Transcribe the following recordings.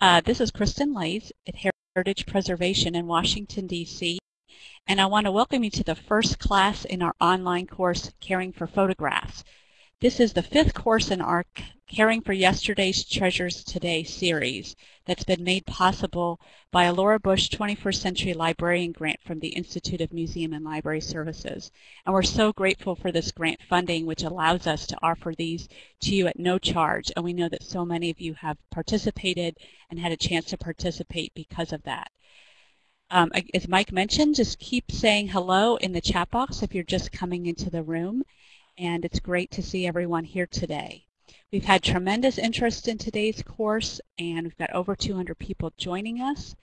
Uh, this is Kristen Laise at Heritage Preservation in Washington, D.C. And I want to welcome you to the first class in our online course, Caring for Photographs. This is the fifth course in our Caring for Yesterday's Treasures Today series that's been made possible by a Laura Bush 21st Century Librarian Grant from the Institute of Museum and Library Services. And we're so grateful for this grant funding which allows us to offer these to you at no charge. And we know that so many of you have participated and had a chance to participate because of that. Um, as Mike mentioned, just keep saying hello in the chat box if you're just coming into the room and it's great to see everyone here today. We've had tremendous interest in today's course, and we've got over 200 people joining us.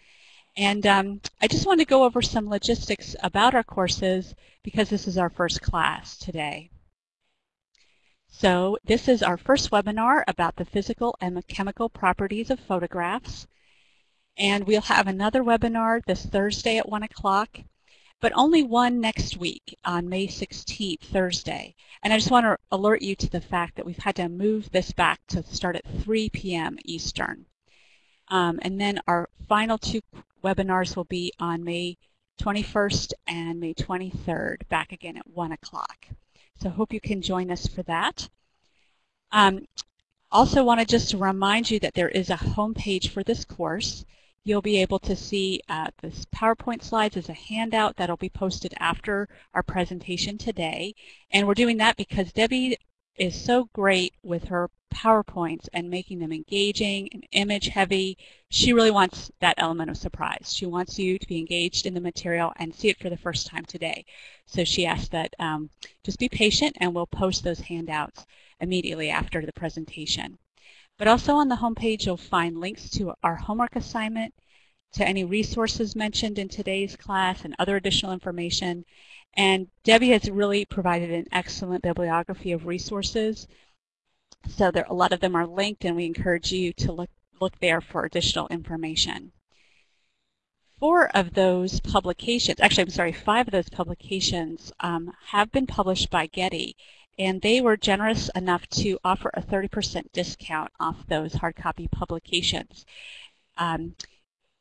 And um, I just want to go over some logistics about our courses because this is our first class today. So this is our first webinar about the physical and the chemical properties of photographs. And we'll have another webinar this Thursday at 1 o'clock but only one next week on May 16th, Thursday. And I just want to alert you to the fact that we've had to move this back to start at 3 p.m. Eastern. Um, and then our final two webinars will be on May 21st and May 23rd, back again at 1 o'clock. So hope you can join us for that. Um, also want to just remind you that there is a homepage for this course you'll be able to see uh, this PowerPoint slides as a handout that'll be posted after our presentation today. And we're doing that because Debbie is so great with her PowerPoints and making them engaging and image heavy. She really wants that element of surprise. She wants you to be engaged in the material and see it for the first time today. So she asked that um, just be patient and we'll post those handouts immediately after the presentation. But also on the homepage, you'll find links to our homework assignment, to any resources mentioned in today's class and other additional information. And Debbie has really provided an excellent bibliography of resources. So there, a lot of them are linked and we encourage you to look, look there for additional information. Four of those publications, actually I'm sorry, five of those publications um, have been published by Getty and they were generous enough to offer a 30% discount off those hard copy publications. Um,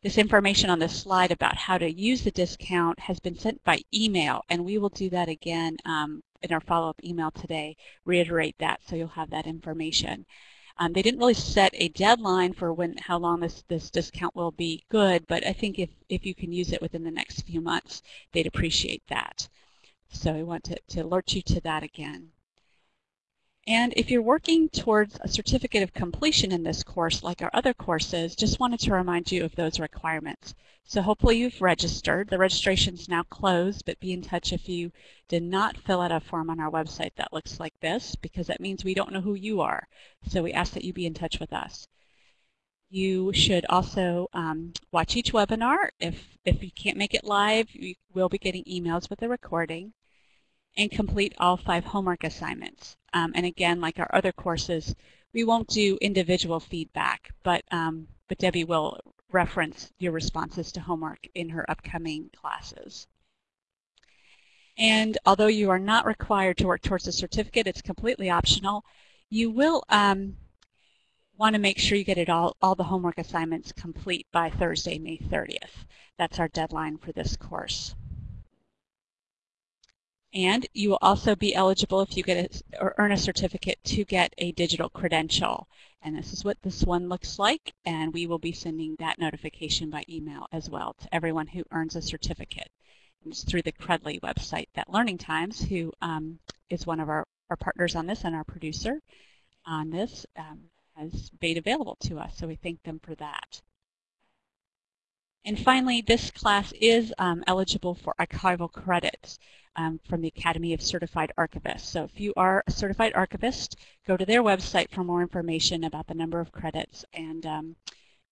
this information on this slide about how to use the discount has been sent by email, and we will do that again um, in our follow-up email today, reiterate that so you'll have that information. Um, they didn't really set a deadline for when how long this, this discount will be good, but I think if, if you can use it within the next few months, they'd appreciate that. So I want to, to alert you to that again. And if you're working towards a certificate of completion in this course, like our other courses, just wanted to remind you of those requirements. So hopefully you've registered. The registration is now closed, but be in touch if you did not fill out a form on our website that looks like this, because that means we don't know who you are. So we ask that you be in touch with us. You should also um, watch each webinar. If, if you can't make it live, you will be getting emails with the recording and complete all five homework assignments. Um, and again, like our other courses, we won't do individual feedback, but, um, but Debbie will reference your responses to homework in her upcoming classes. And although you are not required to work towards a certificate, it's completely optional, you will um, want to make sure you get it all, all the homework assignments complete by Thursday, May 30th. That's our deadline for this course. And you will also be eligible if you get a, or earn a certificate to get a digital credential. And this is what this one looks like. And we will be sending that notification by email as well to everyone who earns a certificate. And it's through the Credly website that Learning Times, who um, is one of our, our partners on this and our producer on this, um, has made available to us. So we thank them for that. And finally, this class is um, eligible for archival credits um, from the Academy of Certified Archivists. So if you are a certified archivist, go to their website for more information about the number of credits. And um,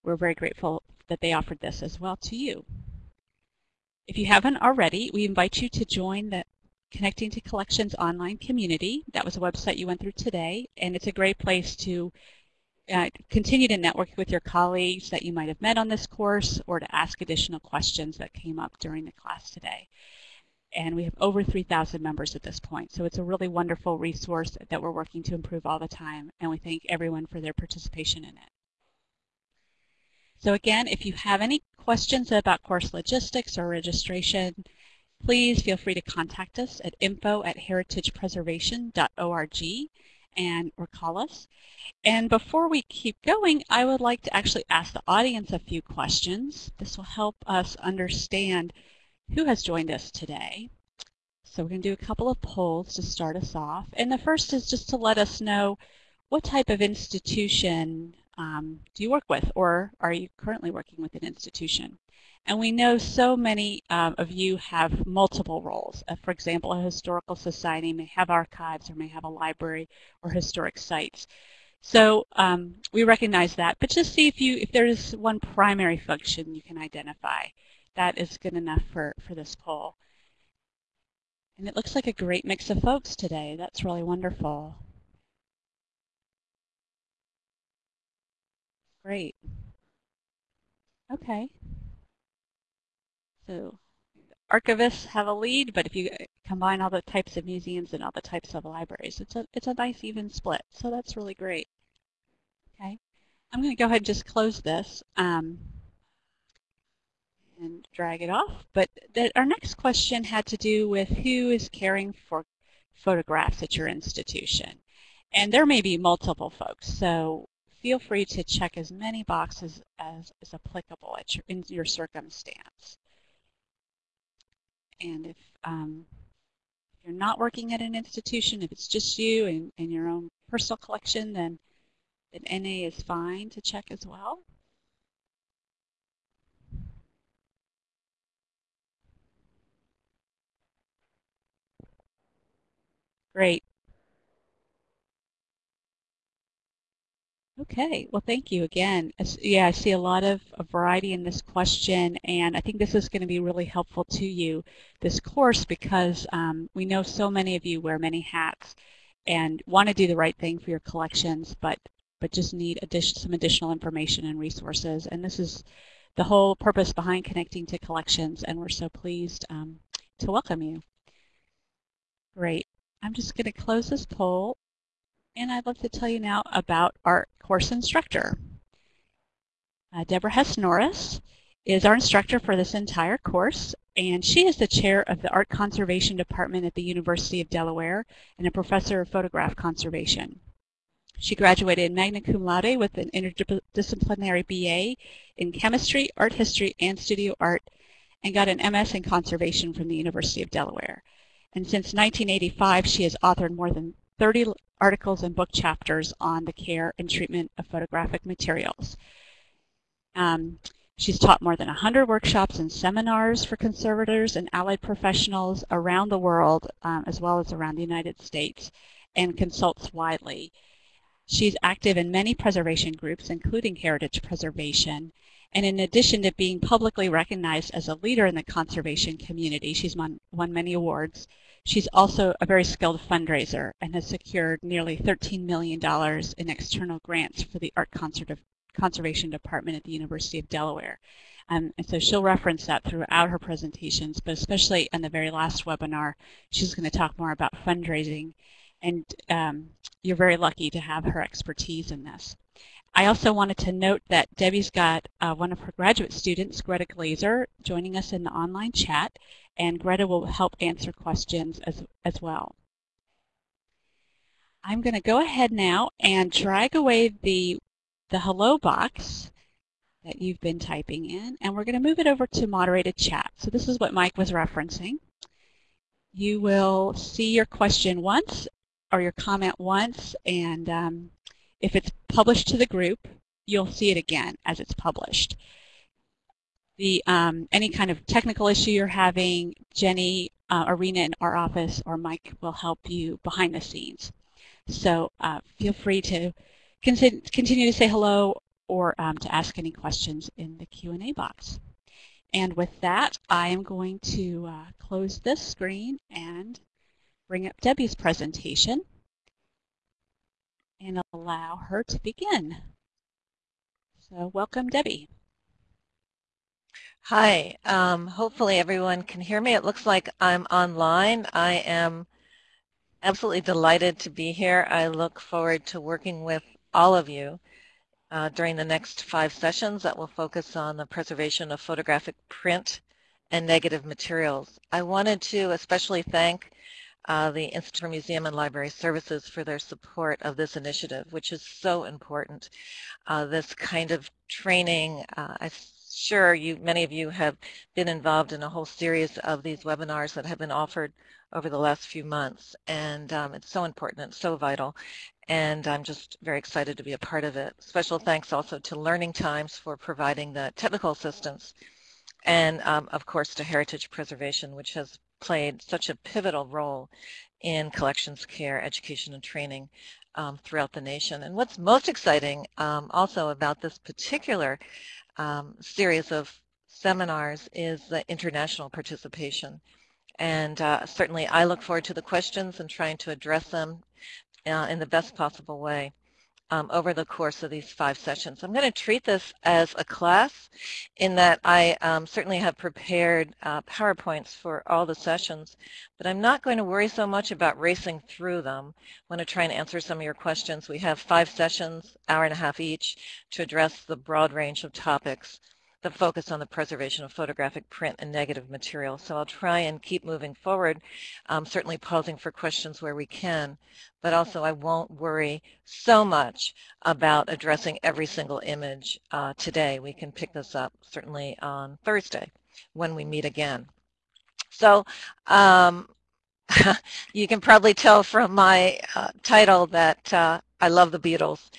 we're very grateful that they offered this as well to you. If you haven't already, we invite you to join the Connecting to Collections online community. That was a website you went through today, and it's a great place to uh, continue to network with your colleagues that you might have met on this course or to ask additional questions that came up during the class today. And we have over 3,000 members at this point. So it's a really wonderful resource that we're working to improve all the time. And we thank everyone for their participation in it. So again, if you have any questions about course logistics or registration, please feel free to contact us at info at heritagepreservation.org and or call us. And before we keep going, I would like to actually ask the audience a few questions. This will help us understand who has joined us today. So we're going to do a couple of polls to start us off. And the first is just to let us know what type of institution um, do you work with or are you currently working with an institution? And we know so many um, of you have multiple roles. Uh, for example, a historical society may have archives or may have a library or historic sites. So um, we recognize that, but just see if you if there's one primary function you can identify. That is good enough for, for this poll. And it looks like a great mix of folks today. That's really wonderful. Great. Okay. So archivists have a lead, but if you combine all the types of museums and all the types of libraries, it's a, it's a nice even split. So that's really great. Okay. I'm going to go ahead and just close this um, and drag it off. But our next question had to do with who is caring for photographs at your institution. And there may be multiple folks. So feel free to check as many boxes as is applicable at your, in your circumstance. And if, um, you're not working at an institution, if it's just you and, and your own personal collection, then, then NA is fine to check as well. Great. Okay, well thank you again. Yeah, I see a lot of a variety in this question and I think this is going to be really helpful to you, this course, because um, we know so many of you wear many hats and want to do the right thing for your collections, but, but just need addition, some additional information and resources. And this is the whole purpose behind connecting to collections and we're so pleased um, to welcome you. Great. I'm just going to close this poll and I'd love to tell you now about our course instructor. Uh, Debra Hess Norris is our instructor for this entire course, and she is the chair of the Art Conservation Department at the University of Delaware and a professor of photograph conservation. She graduated magna cum laude with an interdisciplinary BA in chemistry, art history, and studio art, and got an MS in conservation from the University of Delaware. And since 1985, she has authored more than 30 articles and book chapters on the care and treatment of photographic materials. Um, she's taught more than 100 workshops and seminars for conservators and allied professionals around the world, um, as well as around the United States, and consults widely. She's active in many preservation groups, including heritage preservation, and in addition to being publicly recognized as a leader in the conservation community, she's won, won many awards, She's also a very skilled fundraiser and has secured nearly $13 million in external grants for the Art Conservation Department at the University of Delaware. Um, and so she'll reference that throughout her presentations, but especially in the very last webinar, she's going to talk more about fundraising. And um, you're very lucky to have her expertise in this. I also wanted to note that Debbie's got uh, one of her graduate students, Greta Glaser, joining us in the online chat and Greta will help answer questions as, as well. I'm going to go ahead now and drag away the, the hello box that you've been typing in, and we're going to move it over to moderated chat. So this is what Mike was referencing. You will see your question once or your comment once, and um, if it's published to the group, you'll see it again as it's published the um, any kind of technical issue you're having, Jenny, uh, Arena in our office, or Mike will help you behind the scenes. So uh, feel free to continue to say hello or um, to ask any questions in the Q&A box. And with that, I am going to uh, close this screen and bring up Debbie's presentation and allow her to begin. So welcome, Debbie. Hi, um, hopefully everyone can hear me. It looks like I'm online. I am absolutely delighted to be here. I look forward to working with all of you uh, during the next five sessions that will focus on the preservation of photographic print and negative materials. I wanted to especially thank uh, the Institute for Museum and Library Services for their support of this initiative, which is so important. Uh, this kind of training, uh, I'm sure you, many of you have been involved in a whole series of these webinars that have been offered over the last few months, and um, it's so important, it's so vital, and I'm just very excited to be a part of it. Special thanks also to Learning Times for providing the technical assistance, and um, of course to Heritage Preservation, which has played such a pivotal role in collections care, education, and training um, throughout the nation. And what's most exciting um, also about this particular um, series of seminars is the international participation. And uh, certainly I look forward to the questions and trying to address them uh, in the best possible way um, over the course of these five sessions. I'm going to treat this as a class in that I um, certainly have prepared uh, PowerPoints for all the sessions, but I'm not going to worry so much about racing through them. I'm going to try and answer some of your questions. We have five sessions, hour and a half each, to address the broad range of topics the focus on the preservation of photographic print and negative material. So I'll try and keep moving forward, um, certainly pausing for questions where we can, but also I won't worry so much about addressing every single image uh, today. We can pick this up certainly on Thursday when we meet again. So um, you can probably tell from my uh, title that uh, I love the Beatles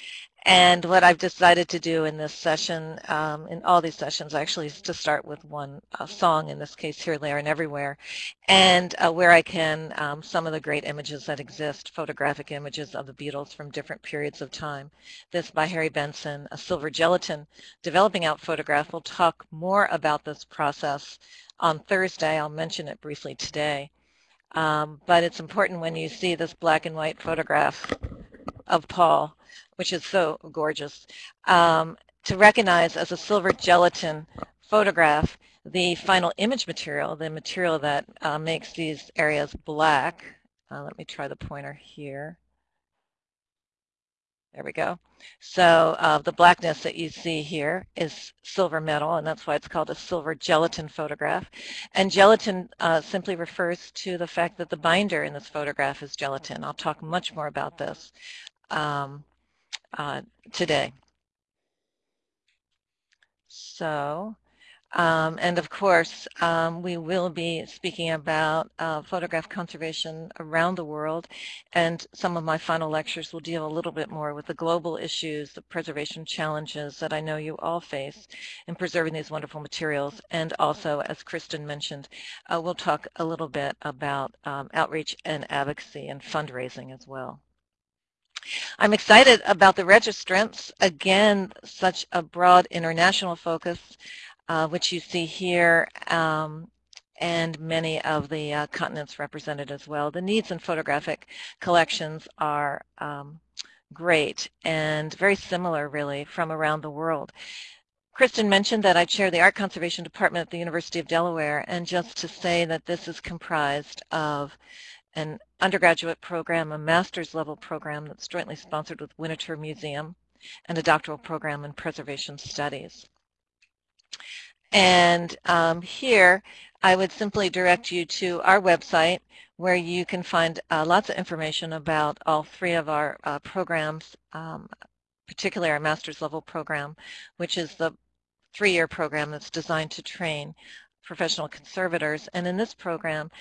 and what I've decided to do in this session, um, in all these sessions actually, is to start with one uh, song, in this case, Here, There, and Everywhere, and uh, where I can, um, some of the great images that exist, photographic images of the Beatles from different periods of time. This by Harry Benson, a silver gelatin developing out photograph. We'll talk more about this process on Thursday. I'll mention it briefly today. Um, but it's important when you see this black and white photograph of Paul which is so gorgeous, um, to recognize as a silver gelatin photograph the final image material, the material that uh, makes these areas black. Uh, let me try the pointer here. There we go. So uh, the blackness that you see here is silver metal, and that's why it's called a silver gelatin photograph. And gelatin uh, simply refers to the fact that the binder in this photograph is gelatin. I'll talk much more about this. Um, uh, today. So, um, and of course, um, we will be speaking about uh, photograph conservation around the world, and some of my final lectures will deal a little bit more with the global issues, the preservation challenges that I know you all face in preserving these wonderful materials, and also, as Kristen mentioned, uh, we'll talk a little bit about um, outreach and advocacy and fundraising as well. I'm excited about the registrants. Again, such a broad international focus, uh, which you see here, um, and many of the uh, continents represented as well. The needs in photographic collections are um, great and very similar, really, from around the world. Kristen mentioned that I chair the Art Conservation Department at the University of Delaware, and just to say that this is comprised of an undergraduate program, a master's level program that's jointly sponsored with Winterthur Museum, and a doctoral program in preservation studies. And um, here, I would simply direct you to our website where you can find uh, lots of information about all three of our uh, programs, um, particularly our master's level program, which is the three-year program that's designed to train professional conservators. And in this program,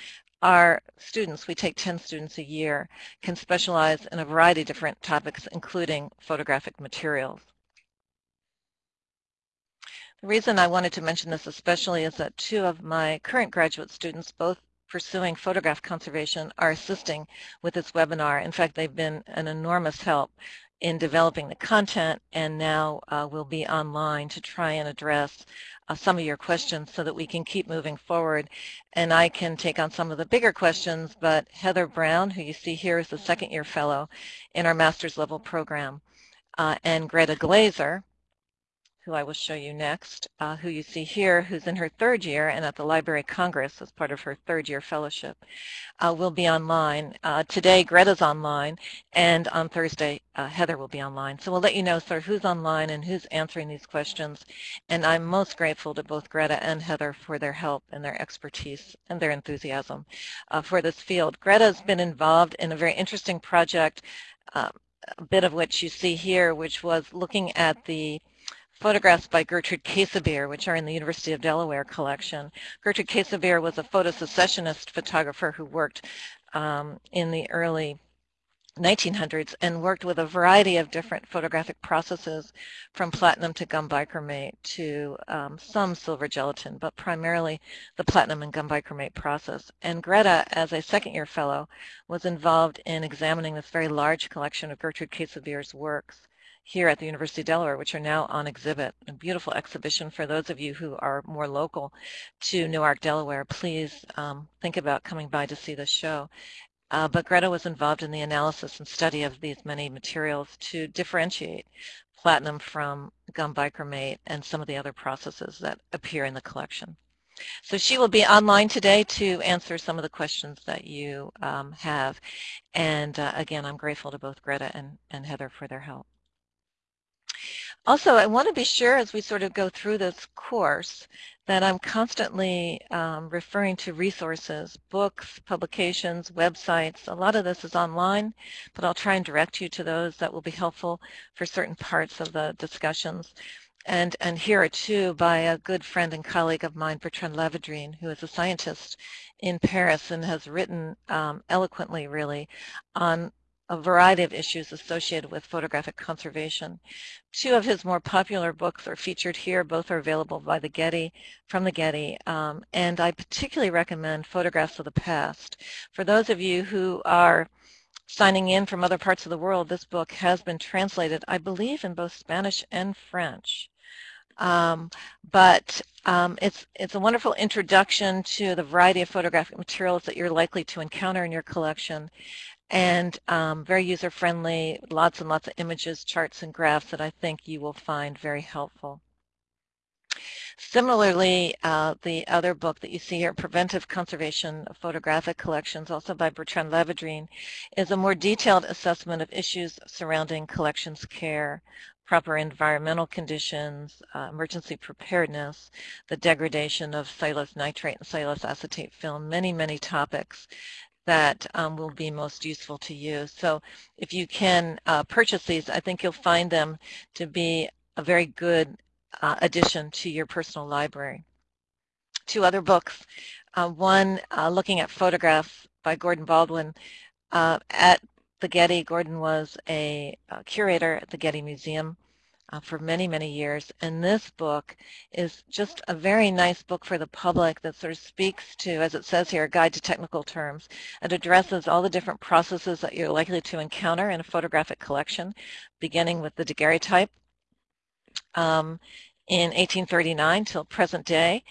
our students, we take 10 students a year, can specialize in a variety of different topics, including photographic materials. The reason I wanted to mention this especially is that two of my current graduate students, both pursuing photograph conservation, are assisting with this webinar. In fact, they've been an enormous help in developing the content and now uh, will be online to try and address uh, some of your questions so that we can keep moving forward. And I can take on some of the bigger questions, but Heather Brown, who you see here is the second year fellow in our master's level program, uh, and Greta Glaser, who I will show you next, uh, who you see here, who's in her third year and at the Library of Congress as part of her third year fellowship, uh, will be online. Uh, today, Greta's online, and on Thursday, uh, Heather will be online. So we'll let you know of who's online and who's answering these questions. And I'm most grateful to both Greta and Heather for their help and their expertise and their enthusiasm uh, for this field. Greta's been involved in a very interesting project, uh, a bit of which you see here, which was looking at the photographs by Gertrude Käsebier, which are in the University of Delaware collection. Gertrude Käsebier was a photosecessionist photographer who worked um, in the early 1900s and worked with a variety of different photographic processes from platinum to gum bichromate to um, some silver gelatin, but primarily the platinum and gum bichromate process. And Greta, as a second year fellow, was involved in examining this very large collection of Gertrude Käsebier's works here at the University of Delaware, which are now on exhibit. A beautiful exhibition for those of you who are more local to Newark, Delaware. Please um, think about coming by to see the show. Uh, but Greta was involved in the analysis and study of these many materials to differentiate platinum from gum bichromate and some of the other processes that appear in the collection. So she will be online today to answer some of the questions that you um, have. And uh, again, I'm grateful to both Greta and, and Heather for their help. Also, I want to be sure as we sort of go through this course that I'm constantly um, referring to resources, books, publications, websites. A lot of this is online, but I'll try and direct you to those that will be helpful for certain parts of the discussions. And, and here are two by a good friend and colleague of mine, Bertrand Lavedrine, who is a scientist in Paris and has written um, eloquently, really, on a variety of issues associated with photographic conservation. Two of his more popular books are featured here. Both are available by the Getty, from the Getty, um, and I particularly recommend Photographs of the Past. For those of you who are signing in from other parts of the world, this book has been translated, I believe, in both Spanish and French. Um, but um, it's, it's a wonderful introduction to the variety of photographic materials that you're likely to encounter in your collection and um, very user-friendly, lots and lots of images, charts, and graphs that I think you will find very helpful. Similarly, uh, the other book that you see here, Preventive Conservation of Photographic Collections, also by Bertrand Lavedrine, is a more detailed assessment of issues surrounding collections care, proper environmental conditions, uh, emergency preparedness, the degradation of cellulose nitrate and cellulose acetate film, many, many topics that um, will be most useful to you. So if you can uh, purchase these, I think you'll find them to be a very good uh, addition to your personal library. Two other books, uh, one uh, looking at photographs by Gordon Baldwin. Uh, at the Getty, Gordon was a, a curator at the Getty Museum uh, for many, many years. And this book is just a very nice book for the public that sort of speaks to, as it says here, a guide to technical terms. It addresses all the different processes that you're likely to encounter in a photographic collection, beginning with the daguerreotype um, in 1839 till present day.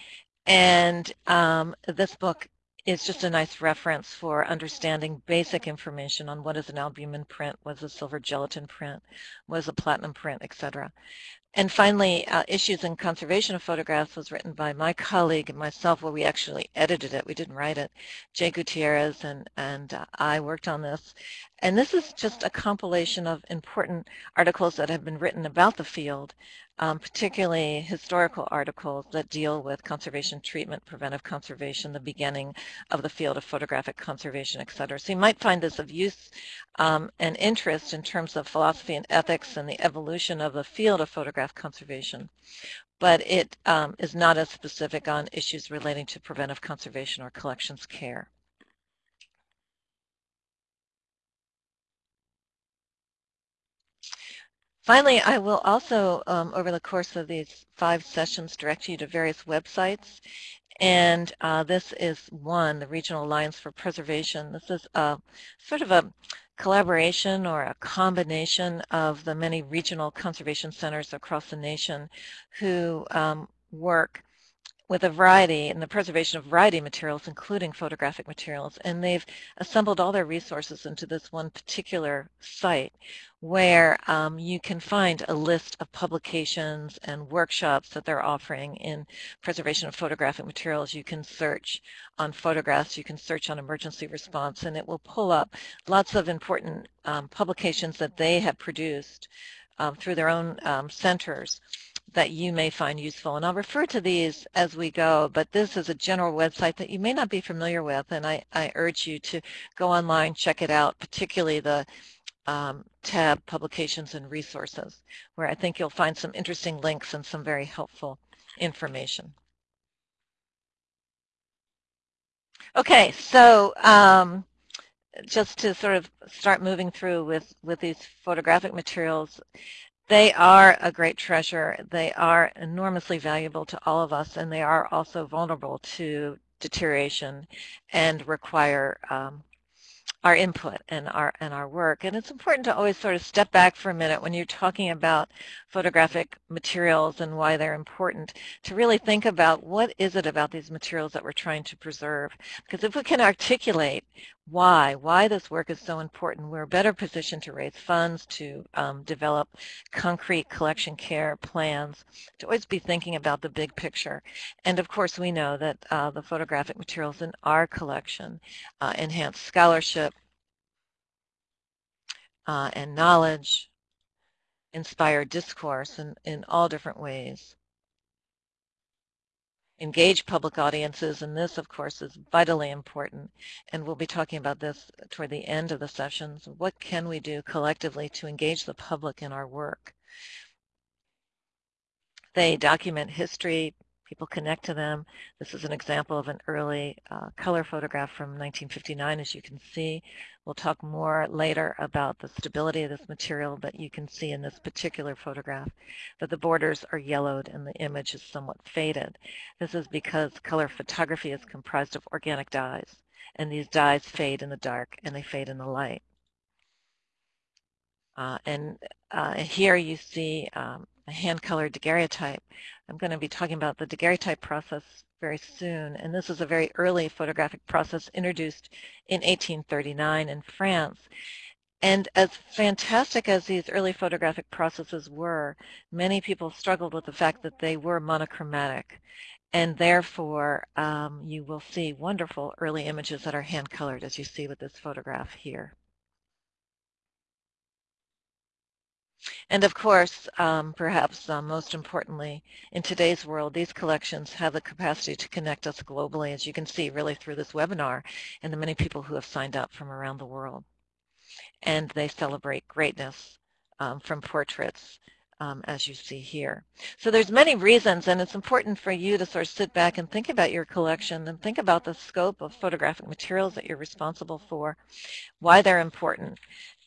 And um, this book is just a nice reference for understanding basic information on what is an albumen print, what is a silver gelatin print, what is a platinum print, etc. And finally, uh, Issues in Conservation of Photographs was written by my colleague and myself, where we actually edited it. We didn't write it. Jae Gutierrez and, and uh, I worked on this. And this is just a compilation of important articles that have been written about the field um, particularly historical articles that deal with conservation treatment, preventive conservation, the beginning of the field of photographic conservation, et cetera. So you might find this of use um, and interest in terms of philosophy and ethics and the evolution of the field of photograph conservation, but it um, is not as specific on issues relating to preventive conservation or collections care. Finally, I will also, um, over the course of these five sessions, direct you to various websites. And uh, this is one, the Regional Alliance for Preservation. This is a, sort of a collaboration or a combination of the many regional conservation centers across the nation who um, work with a variety and the preservation of variety materials, including photographic materials. And they've assembled all their resources into this one particular site where um, you can find a list of publications and workshops that they're offering in preservation of photographic materials. You can search on photographs, you can search on emergency response, and it will pull up lots of important um, publications that they have produced um, through their own um, centers that you may find useful. And I'll refer to these as we go, but this is a general website that you may not be familiar with, and I, I urge you to go online, check it out, particularly the um, tab Publications and Resources, where I think you'll find some interesting links and some very helpful information. Okay, so um, just to sort of start moving through with, with these photographic materials, they are a great treasure. They are enormously valuable to all of us, and they are also vulnerable to deterioration and require um, our input and our and our work. And it's important to always sort of step back for a minute when you're talking about photographic materials and why they're important to really think about what is it about these materials that we're trying to preserve. Because if we can articulate why, why this work is so important, we're better positioned to raise funds, to um, develop concrete collection care plans, to always be thinking about the big picture. And of course we know that uh, the photographic materials in our collection uh, enhance scholarship, uh, and knowledge, inspire discourse in, in all different ways. Engage public audiences, and this, of course, is vitally important, and we'll be talking about this toward the end of the sessions. What can we do collectively to engage the public in our work? They document history, people connect to them. This is an example of an early uh, color photograph from 1959, as you can see. We'll talk more later about the stability of this material, but you can see in this particular photograph that the borders are yellowed and the image is somewhat faded. This is because color photography is comprised of organic dyes, and these dyes fade in the dark and they fade in the light. Uh, and uh, here you see um, a hand-colored daguerreotype. I'm going to be talking about the daguerreotype process very soon, and this is a very early photographic process introduced in 1839 in France. And as fantastic as these early photographic processes were, many people struggled with the fact that they were monochromatic. And therefore, um, you will see wonderful early images that are hand-colored, as you see with this photograph here. And of course, um, perhaps uh, most importantly, in today's world, these collections have the capacity to connect us globally, as you can see really through this webinar and the many people who have signed up from around the world. And they celebrate greatness um, from portraits um, as you see here. So there's many reasons, and it's important for you to sort of sit back and think about your collection and think about the scope of photographic materials that you're responsible for, why they're important,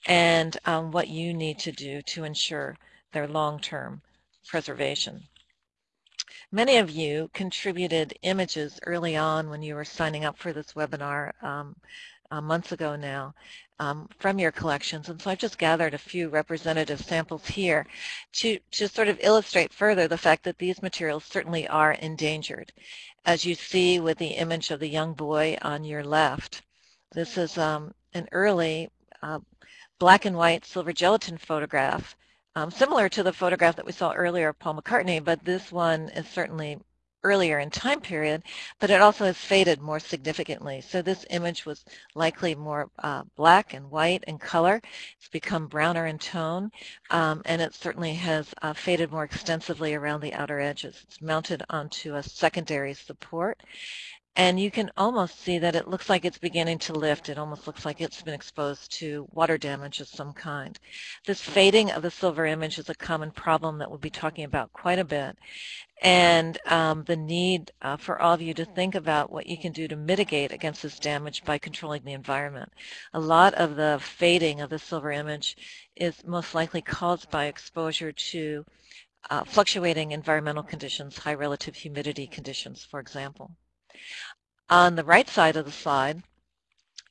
and um, what you need to do to ensure their long-term preservation. Many of you contributed images early on when you were signing up for this webinar um, uh, months ago now um, from your collections. And so I've just gathered a few representative samples here to, to sort of illustrate further the fact that these materials certainly are endangered. As you see with the image of the young boy on your left, this is um, an early uh, black and white silver gelatin photograph, um, similar to the photograph that we saw earlier of Paul McCartney, but this one is certainly earlier in time period, but it also has faded more significantly. So this image was likely more uh, black and white in color. It's become browner in tone, um, and it certainly has uh, faded more extensively around the outer edges. It's mounted onto a secondary support, and you can almost see that it looks like it's beginning to lift. It almost looks like it's been exposed to water damage of some kind. This fading of the silver image is a common problem that we'll be talking about quite a bit. And um, the need uh, for all of you to think about what you can do to mitigate against this damage by controlling the environment. A lot of the fading of the silver image is most likely caused by exposure to uh, fluctuating environmental conditions, high relative humidity conditions, for example. On the right side of the slide,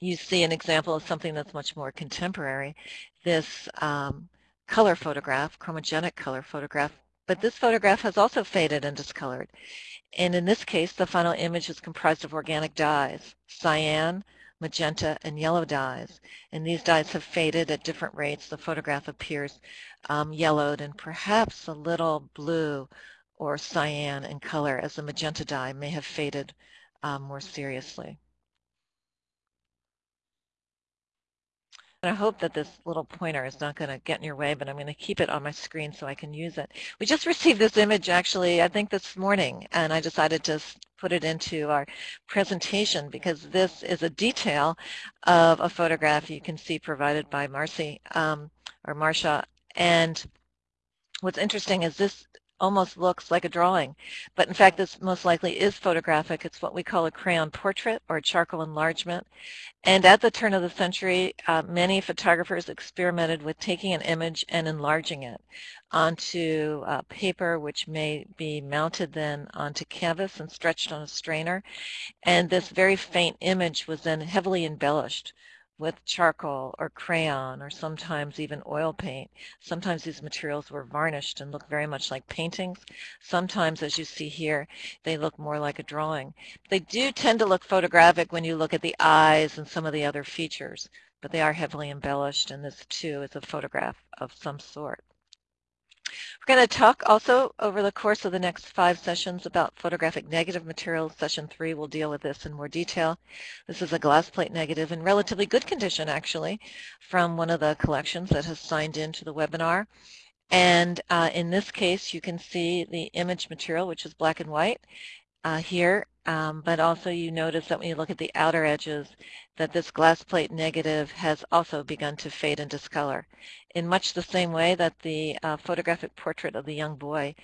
you see an example of something that's much more contemporary. This um, color photograph, chromogenic color photograph, but this photograph has also faded and discolored. And in this case, the final image is comprised of organic dyes, cyan, magenta, and yellow dyes. And these dyes have faded at different rates. The photograph appears um, yellowed and perhaps a little blue or cyan in color as the magenta dye may have faded um, more seriously. And I hope that this little pointer is not going to get in your way, but I'm going to keep it on my screen so I can use it. We just received this image actually, I think this morning, and I decided to put it into our presentation because this is a detail of a photograph you can see provided by Marcy um, or Marcia. And what's interesting is this almost looks like a drawing. But in fact, this most likely is photographic. It's what we call a crayon portrait or a charcoal enlargement. And at the turn of the century, uh, many photographers experimented with taking an image and enlarging it onto uh, paper, which may be mounted then onto canvas and stretched on a strainer. And this very faint image was then heavily embellished with charcoal or crayon or sometimes even oil paint. Sometimes these materials were varnished and look very much like paintings. Sometimes, as you see here, they look more like a drawing. They do tend to look photographic when you look at the eyes and some of the other features, but they are heavily embellished and this too is a photograph of some sort. We're going to talk also over the course of the next five sessions about photographic negative materials. Session three will deal with this in more detail. This is a glass plate negative in relatively good condition, actually, from one of the collections that has signed into the webinar. And uh, in this case, you can see the image material, which is black and white uh, here, um, but also you notice that when you look at the outer edges, that this glass plate negative has also begun to fade and discolor in much the same way that the uh, photographic portrait of the young boy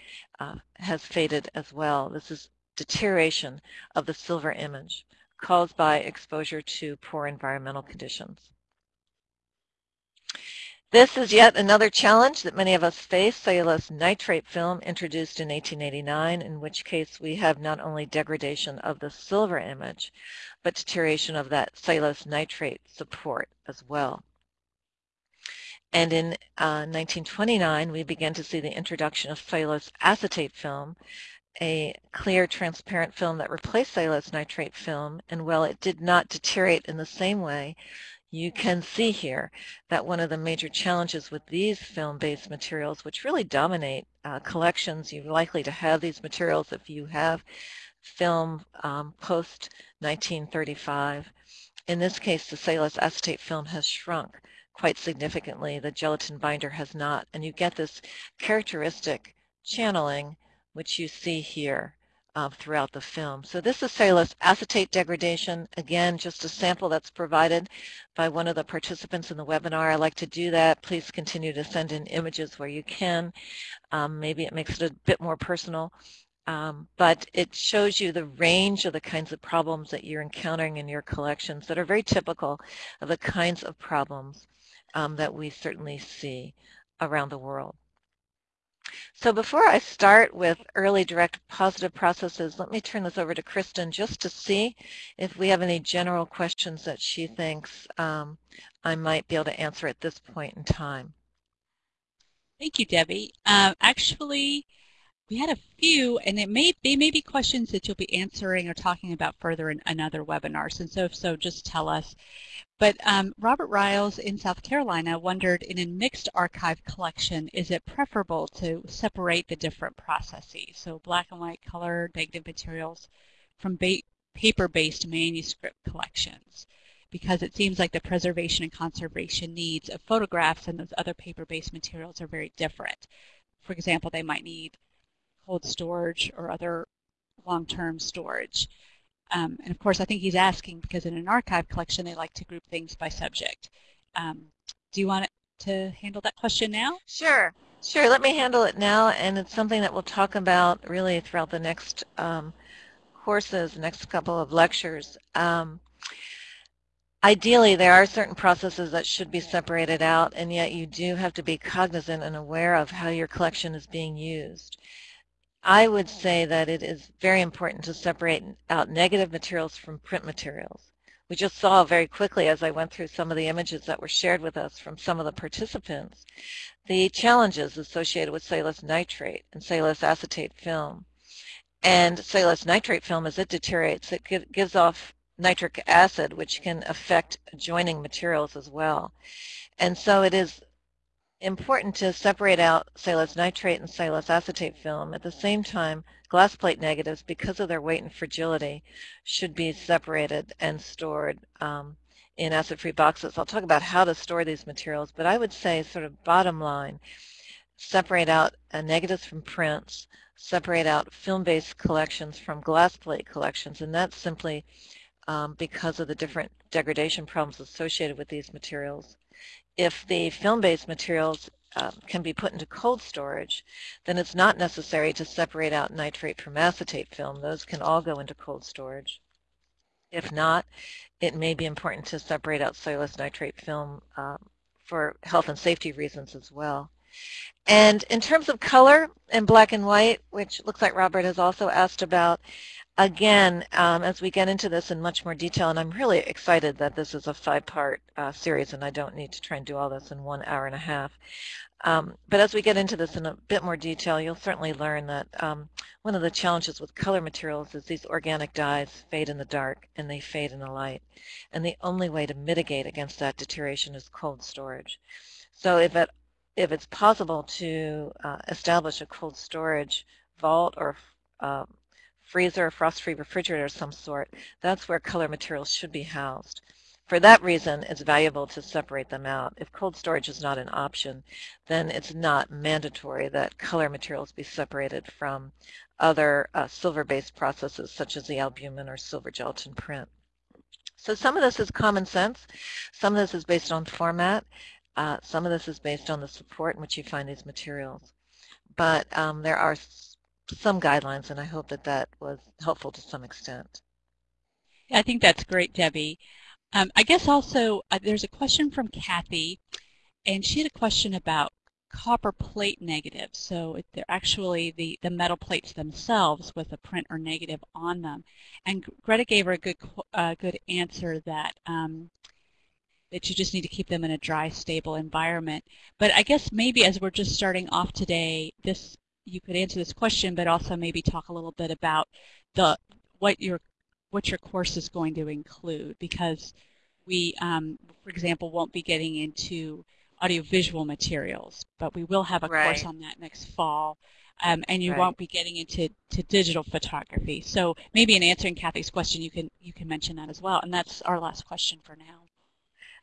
uh, has faded as well. This is deterioration of the silver image caused by exposure to poor environmental conditions. This is yet another challenge that many of us face, cellulose nitrate film introduced in 1889, in which case we have not only degradation of the silver image, but deterioration of that cellulose nitrate support as well. And in uh, 1929, we began to see the introduction of cellulose acetate film, a clear, transparent film that replaced cellulose nitrate film. And while it did not deteriorate in the same way, you can see here that one of the major challenges with these film-based materials, which really dominate uh, collections, you're likely to have these materials if you have film um, post-1935. In this case, the cellulose acetate film has shrunk quite significantly. The gelatin binder has not, and you get this characteristic channeling, which you see here uh, throughout the film. So this is cellulose acetate degradation. Again, just a sample that's provided by one of the participants in the webinar. I like to do that. Please continue to send in images where you can. Um, maybe it makes it a bit more personal. Um, but it shows you the range of the kinds of problems that you're encountering in your collections that are very typical of the kinds of problems um, that we certainly see around the world. So before I start with early direct positive processes, let me turn this over to Kristen just to see if we have any general questions that she thinks um, I might be able to answer at this point in time. Thank you, Debbie. Uh, actually, we had a few, and it may they may be questions that you'll be answering or talking about further in another webinar. And so if so, just tell us. But um, Robert Riles in South Carolina wondered, in a mixed archive collection, is it preferable to separate the different processes, so black and white color negative materials, from paper-based manuscript collections? Because it seems like the preservation and conservation needs of photographs and those other paper-based materials are very different. For example, they might need cold storage or other long-term storage. Um, and of course, I think he's asking because in an archive collection, they like to group things by subject. Um, do you want to handle that question now? Sure. Sure, let me handle it now, and it's something that we'll talk about really throughout the next um, courses, next couple of lectures. Um, ideally, there are certain processes that should be separated out, and yet you do have to be cognizant and aware of how your collection is being used. I would say that it is very important to separate out negative materials from print materials. we just saw very quickly as I went through some of the images that were shared with us from some of the participants, the challenges associated with cellulose nitrate and cellulose acetate film. And cellulose nitrate film, as it deteriorates, it gives off nitric acid, which can affect adjoining materials as well. And so it is important to separate out cellulose nitrate and cellulose acetate film. At the same time, glass plate negatives, because of their weight and fragility, should be separated and stored um, in acid-free boxes. I'll talk about how to store these materials, but I would say sort of bottom line, separate out uh, negatives from prints, separate out film-based collections from glass plate collections, and that's simply um, because of the different degradation problems associated with these materials. If the film-based materials um, can be put into cold storage, then it's not necessary to separate out nitrate from acetate film. Those can all go into cold storage. If not, it may be important to separate out cellulose nitrate film um, for health and safety reasons as well. And in terms of color in black and white, which looks like Robert has also asked about, again, um, as we get into this in much more detail, and I'm really excited that this is a five-part uh, series and I don't need to try and do all this in one hour and a half. Um, but as we get into this in a bit more detail, you'll certainly learn that um, one of the challenges with color materials is these organic dyes fade in the dark and they fade in the light. And the only way to mitigate against that deterioration is cold storage. So if, it, if it's possible to uh, establish a cold storage vault or uh, freezer or frost-free refrigerator of some sort, that's where color materials should be housed. For that reason, it's valuable to separate them out. If cold storage is not an option, then it's not mandatory that color materials be separated from other uh, silver-based processes such as the albumen or silver gelatin print. So some of this is common sense. Some of this is based on format. Uh, some of this is based on the support in which you find these materials. But um, there are some guidelines, and I hope that that was helpful to some extent. I think that's great, Debbie. Um, I guess also uh, there's a question from Kathy, and she had a question about copper plate negatives. So they're actually the, the metal plates themselves with a print or negative on them. And Greta gave her a good uh, good answer that um, that you just need to keep them in a dry, stable environment. But I guess maybe as we're just starting off today, this you could answer this question, but also maybe talk a little bit about the what your what your course is going to include because we, um, for example, won't be getting into audiovisual materials, but we will have a right. course on that next fall. Um, and you right. won't be getting into to digital photography. So maybe in answering Kathy's question, you can you can mention that as well. And that's our last question for now.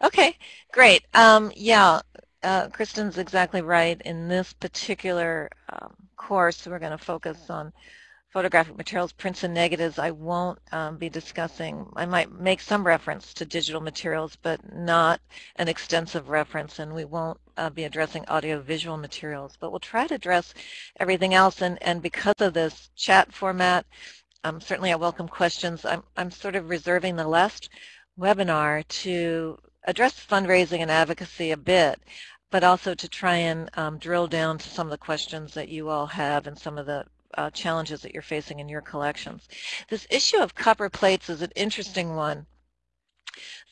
Okay, great. Um, yeah, uh, Kristen's exactly right. In this particular um, course, we're going to focus on photographic materials, prints and negatives, I won't um, be discussing. I might make some reference to digital materials, but not an extensive reference, and we won't uh, be addressing audiovisual materials. But we'll try to address everything else, and, and because of this chat format, um, certainly I welcome questions. I'm, I'm sort of reserving the last webinar to address fundraising and advocacy a bit but also to try and um, drill down to some of the questions that you all have and some of the uh, challenges that you're facing in your collections. This issue of copper plates is an interesting one.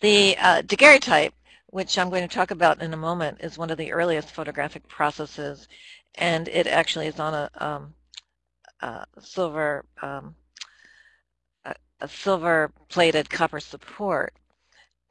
The uh, daguerreotype, which I'm going to talk about in a moment, is one of the earliest photographic processes, and it actually is on a, um, silver um, a silver plated copper support.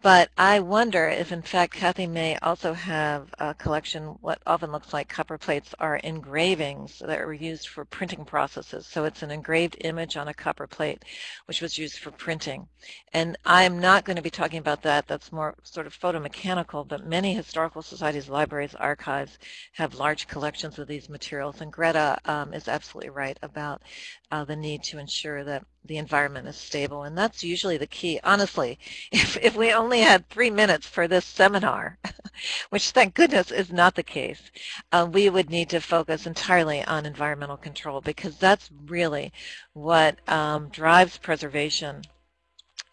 But I wonder if, in fact, Kathy may also have a collection, what often looks like copper plates are engravings that were used for printing processes. So it's an engraved image on a copper plate, which was used for printing. And I'm not going to be talking about that. That's more sort of photomechanical, but many historical societies, libraries, archives have large collections of these materials. And Greta um, is absolutely right about uh, the need to ensure that the environment is stable. And that's usually the key. Honestly, if, if we only had three minutes for this seminar, which thank goodness is not the case, uh, we would need to focus entirely on environmental control because that's really what um, drives preservation.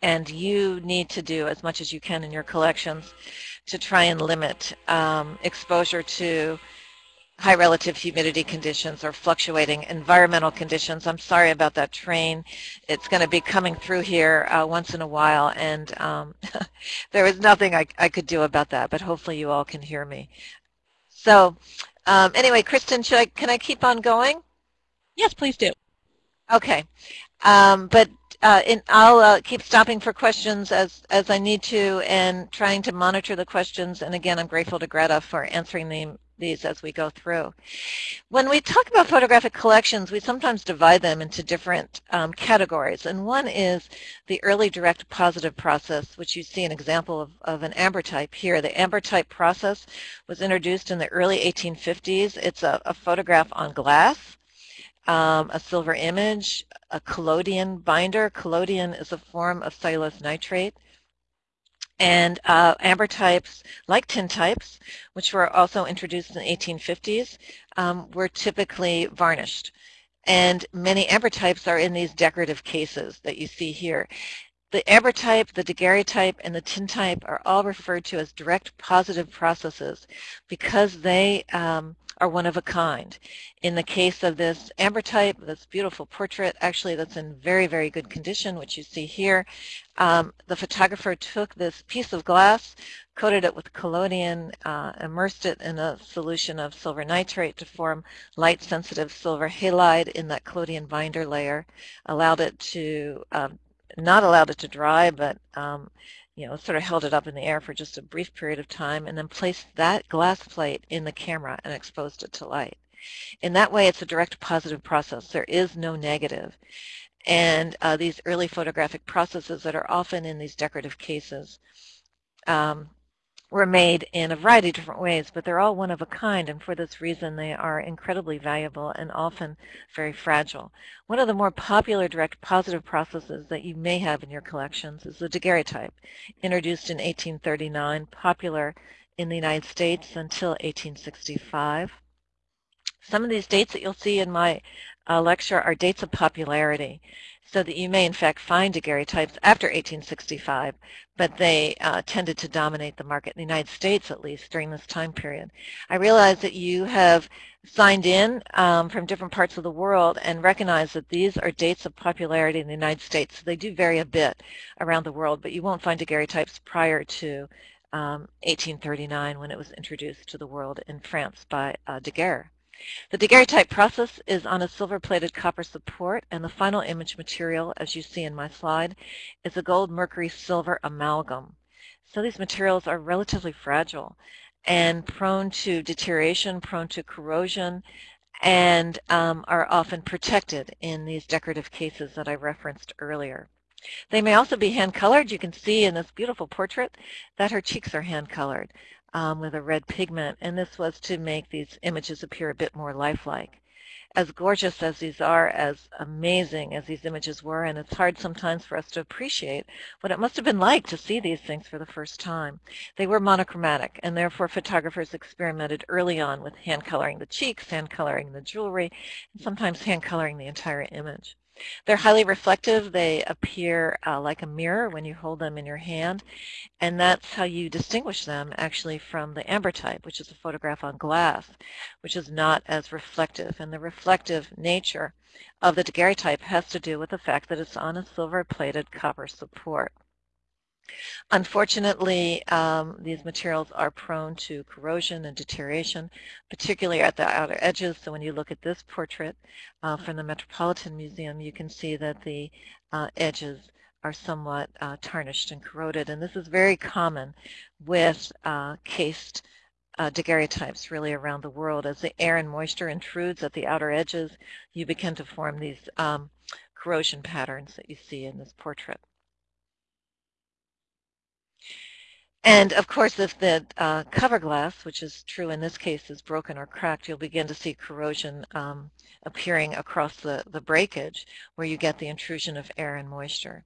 And you need to do as much as you can in your collections to try and limit um, exposure to high relative humidity conditions or fluctuating environmental conditions. I'm sorry about that train. It's going to be coming through here uh, once in a while, and um, there was nothing I, I could do about that, but hopefully you all can hear me. So um, anyway, Kristen, should I, can I keep on going? Yes, please do. Okay. Um, but uh, in, I'll uh, keep stopping for questions as, as I need to and trying to monitor the questions. And again, I'm grateful to Greta for answering them, these as we go through. When we talk about photographic collections, we sometimes divide them into different um, categories. And one is the early direct positive process, which you see an example of, of an ambrotype here. The ambrotype process was introduced in the early 1850s. It's a, a photograph on glass um, a silver image, a collodion binder. Collodion is a form of cellulose nitrate. And uh, ambrotypes, like tintypes, which were also introduced in the 1850s, um, were typically varnished. And many ambrotypes are in these decorative cases that you see here. The ambrotype, the daguerreotype, and the tintype are all referred to as direct positive processes because they um, are one of a kind. In the case of this ambrotype, this beautiful portrait, actually that's in very, very good condition, which you see here, um, the photographer took this piece of glass, coated it with collodion, uh, immersed it in a solution of silver nitrate to form light-sensitive silver halide in that collodion binder layer, allowed it to, um, not allowed it to dry, but um, you know, sort of held it up in the air for just a brief period of time and then placed that glass plate in the camera and exposed it to light. In that way, it's a direct positive process. There is no negative. And uh, these early photographic processes that are often in these decorative cases um, were made in a variety of different ways, but they're all one of a kind, and for this reason they are incredibly valuable and often very fragile. One of the more popular direct positive processes that you may have in your collections is the daguerreotype, introduced in 1839, popular in the United States until 1865. Some of these dates that you'll see in my uh, lecture are dates of popularity so that you may in fact find daguerreotypes after 1865, but they uh, tended to dominate the market in the United States at least during this time period. I realize that you have signed in um, from different parts of the world and recognize that these are dates of popularity in the United States. So they do vary a bit around the world, but you won't find daguerreotypes prior to um, 1839 when it was introduced to the world in France by uh, Daguerre. The daguerreotype process is on a silver-plated copper support, and the final image material, as you see in my slide, is a gold mercury silver amalgam. So these materials are relatively fragile and prone to deterioration, prone to corrosion, and um, are often protected in these decorative cases that I referenced earlier. They may also be hand-colored. You can see in this beautiful portrait that her cheeks are hand-colored um, with a red pigment, and this was to make these images appear a bit more lifelike. As gorgeous as these are, as amazing as these images were, and it's hard sometimes for us to appreciate what it must have been like to see these things for the first time. They were monochromatic, and therefore photographers experimented early on with hand coloring the cheeks, hand coloring the jewelry, and sometimes hand coloring the entire image. They're highly reflective. They appear uh, like a mirror when you hold them in your hand. And that's how you distinguish them actually from the amber ambrotype, which is a photograph on glass, which is not as reflective. And the reflective nature of the daguerreotype has to do with the fact that it's on a silver-plated copper support. Unfortunately, um, these materials are prone to corrosion and deterioration, particularly at the outer edges. So when you look at this portrait uh, from the Metropolitan Museum, you can see that the uh, edges are somewhat uh, tarnished and corroded. And this is very common with uh, cased uh, daguerreotypes really around the world. As the air and moisture intrudes at the outer edges, you begin to form these um, corrosion patterns that you see in this portrait. And of course, if the uh, cover glass, which is true in this case, is broken or cracked, you'll begin to see corrosion um, appearing across the, the breakage where you get the intrusion of air and moisture.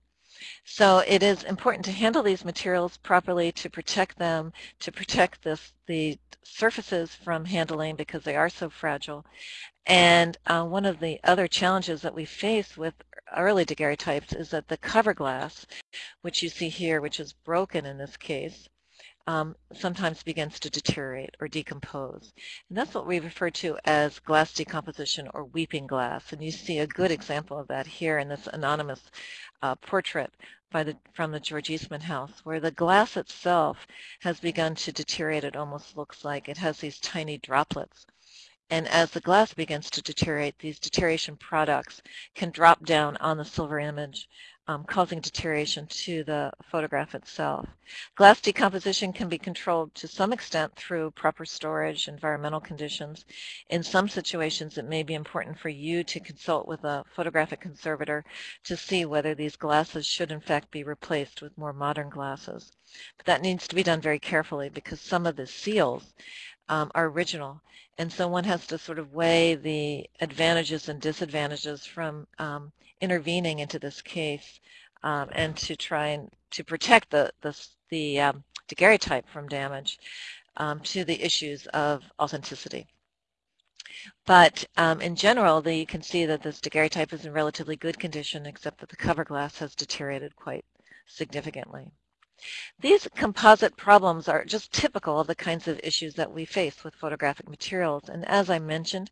So it is important to handle these materials properly, to protect them, to protect this, the surfaces from handling because they are so fragile. And uh, one of the other challenges that we face with early daguerreotypes is that the cover glass, which you see here, which is broken in this case, um, sometimes begins to deteriorate or decompose. And that's what we refer to as glass decomposition or weeping glass. And you see a good example of that here in this anonymous uh, portrait the, from the George Eastman House, where the glass itself has begun to deteriorate. It almost looks like it has these tiny droplets. And as the glass begins to deteriorate, these deterioration products can drop down on the silver image um, causing deterioration to the photograph itself. Glass decomposition can be controlled to some extent through proper storage, environmental conditions. In some situations, it may be important for you to consult with a photographic conservator to see whether these glasses should in fact be replaced with more modern glasses. But that needs to be done very carefully because some of the seals um, are original. And so one has to sort of weigh the advantages and disadvantages from um, intervening into this case um, and to try and to protect the, the, the um, daguerreotype from damage um, to the issues of authenticity. But um, in general, the, you can see that this daguerreotype is in relatively good condition, except that the cover glass has deteriorated quite significantly. These composite problems are just typical of the kinds of issues that we face with photographic materials. And as I mentioned,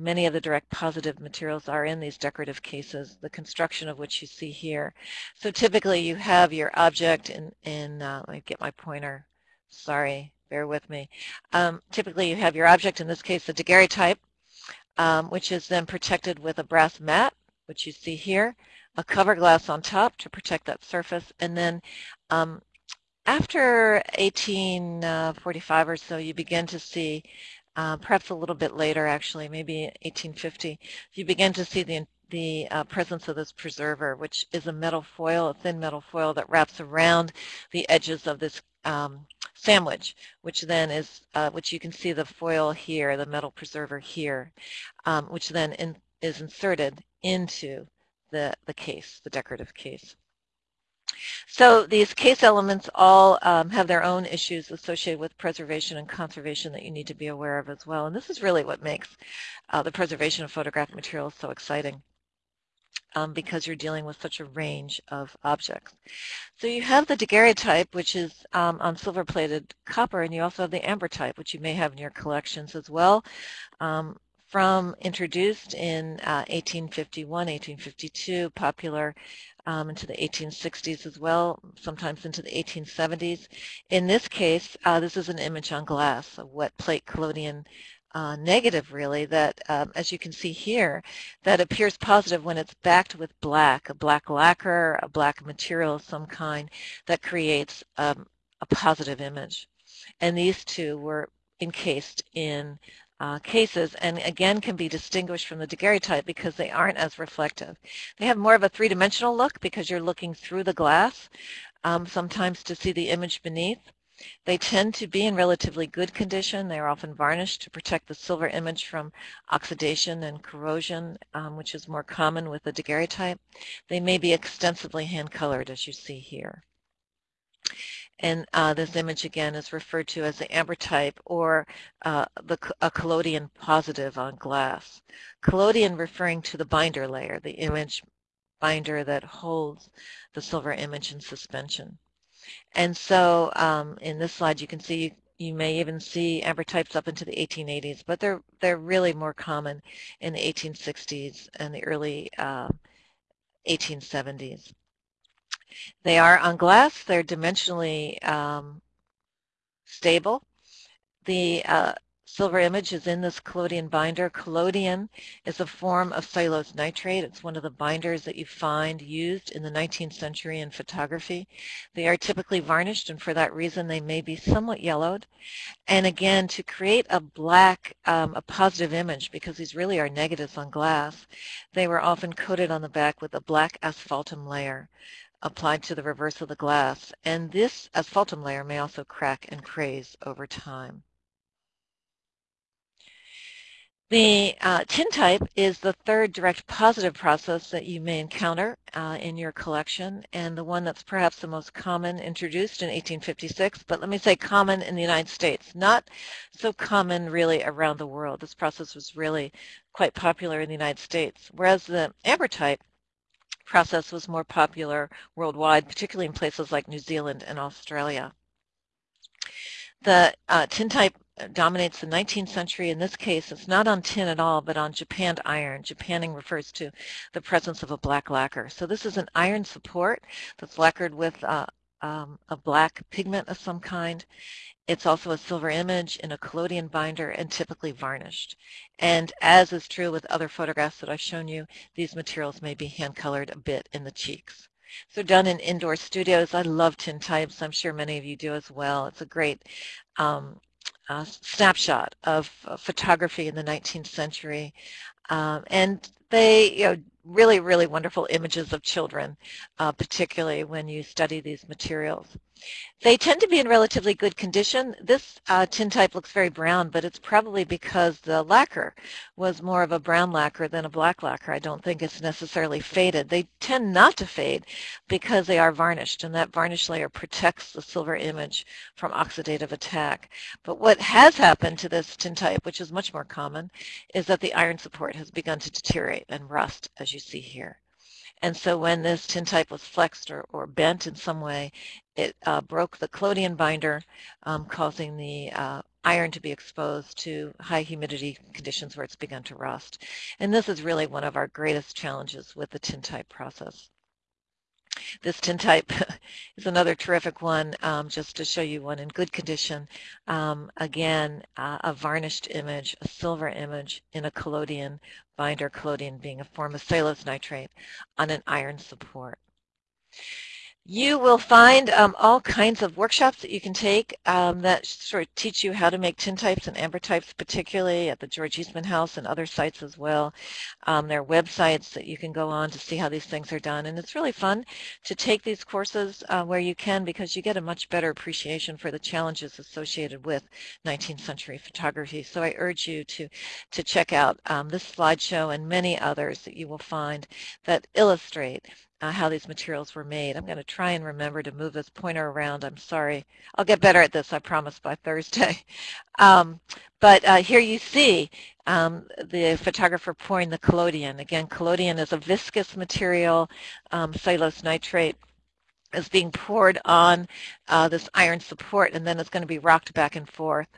many of the direct positive materials are in these decorative cases, the construction of which you see here. So typically you have your object in, in uh, let me get my pointer, sorry, bear with me. Um, typically you have your object, in this case the daguerreotype, um, which is then protected with a brass mat, which you see here a cover glass on top to protect that surface, and then um, after 1845 or so, you begin to see, uh, perhaps a little bit later actually, maybe 1850, you begin to see the the uh, presence of this preserver, which is a metal foil, a thin metal foil that wraps around the edges of this um, sandwich, which then is, uh, which you can see the foil here, the metal preserver here, um, which then in, is inserted into the, the case, the decorative case. So these case elements all um, have their own issues associated with preservation and conservation that you need to be aware of as well. And this is really what makes uh, the preservation of photographic materials so exciting. Um, because you're dealing with such a range of objects. So you have the daguerreotype, which is um, on silver-plated copper, and you also have the ambrotype, which you may have in your collections as well. Um, from introduced in uh, 1851, 1852, popular um, into the 1860s as well, sometimes into the 1870s. In this case, uh, this is an image on glass, a wet plate collodion uh, negative really that, um, as you can see here, that appears positive when it's backed with black, a black lacquer, a black material of some kind that creates um, a positive image. And these two were encased in uh, cases and again can be distinguished from the daguerreotype because they aren't as reflective. They have more of a three-dimensional look because you're looking through the glass um, sometimes to see the image beneath. They tend to be in relatively good condition. They are often varnished to protect the silver image from oxidation and corrosion, um, which is more common with the daguerreotype. They may be extensively hand-colored as you see here. And uh, this image again is referred to as the ambrotype or uh, the, a collodion positive on glass. Collodion referring to the binder layer, the image binder that holds the silver image in suspension. And so um, in this slide you can see you may even see ambrotypes up into the 1880s, but they're they're really more common in the 1860s and the early uh, 1870s. They are on glass. They're dimensionally um, stable. The uh, silver image is in this collodion binder. Collodion is a form of cellulose nitrate. It's one of the binders that you find used in the 19th century in photography. They are typically varnished and for that reason they may be somewhat yellowed. And again, to create a black, um, a positive image, because these really are negatives on glass, they were often coated on the back with a black asphaltum layer applied to the reverse of the glass, and this asphaltum layer may also crack and craze over time. The uh, tintype is the third direct positive process that you may encounter uh, in your collection and the one that's perhaps the most common introduced in 1856, but let me say common in the United States, not so common really around the world. This process was really quite popular in the United States, whereas the ambrotype process was more popular worldwide, particularly in places like New Zealand and Australia. The uh, tintype dominates the 19th century. In this case, it's not on tin at all, but on japanned iron. Japanning refers to the presence of a black lacquer. So this is an iron support that's lacquered with uh, um, a black pigment of some kind. It's also a silver image in a collodion binder and typically varnished. And as is true with other photographs that I've shown you, these materials may be hand colored a bit in the cheeks. So done in indoor studios. I love tintypes. I'm sure many of you do as well. It's a great um, uh, snapshot of uh, photography in the 19th century. Um, and they, you know, really, really wonderful images of children, uh, particularly when you study these materials. They tend to be in relatively good condition. This uh, tintype looks very brown, but it's probably because the lacquer was more of a brown lacquer than a black lacquer. I don't think it's necessarily faded. They tend not to fade because they are varnished, and that varnish layer protects the silver image from oxidative attack. But what has happened to this tintype, which is much more common, is that the iron support has begun to deteriorate and rust, as you see here. And so when this tintype was flexed or, or bent in some way, it uh, broke the collodion binder, um, causing the uh, iron to be exposed to high humidity conditions where it's begun to rust. And this is really one of our greatest challenges with the tintype process. This tintype is another terrific one, um, just to show you one in good condition. Um, again, uh, a varnished image, a silver image in a collodion binder, collodion being a form of cellulose nitrate on an iron support. You will find um, all kinds of workshops that you can take um, that sort of teach you how to make tintypes and ambrotypes, particularly at the George Eastman House and other sites as well. Um, there are websites that you can go on to see how these things are done. And it's really fun to take these courses uh, where you can because you get a much better appreciation for the challenges associated with 19th century photography. So I urge you to, to check out um, this slideshow and many others that you will find that illustrate uh, how these materials were made. I'm going to try and remember to move this pointer around. I'm sorry. I'll get better at this, I promise, by Thursday. Um, but uh, here you see um, the photographer pouring the collodion. Again, collodion is a viscous material, um, cellulose nitrate is being poured on uh, this iron support and then it's going to be rocked back and forth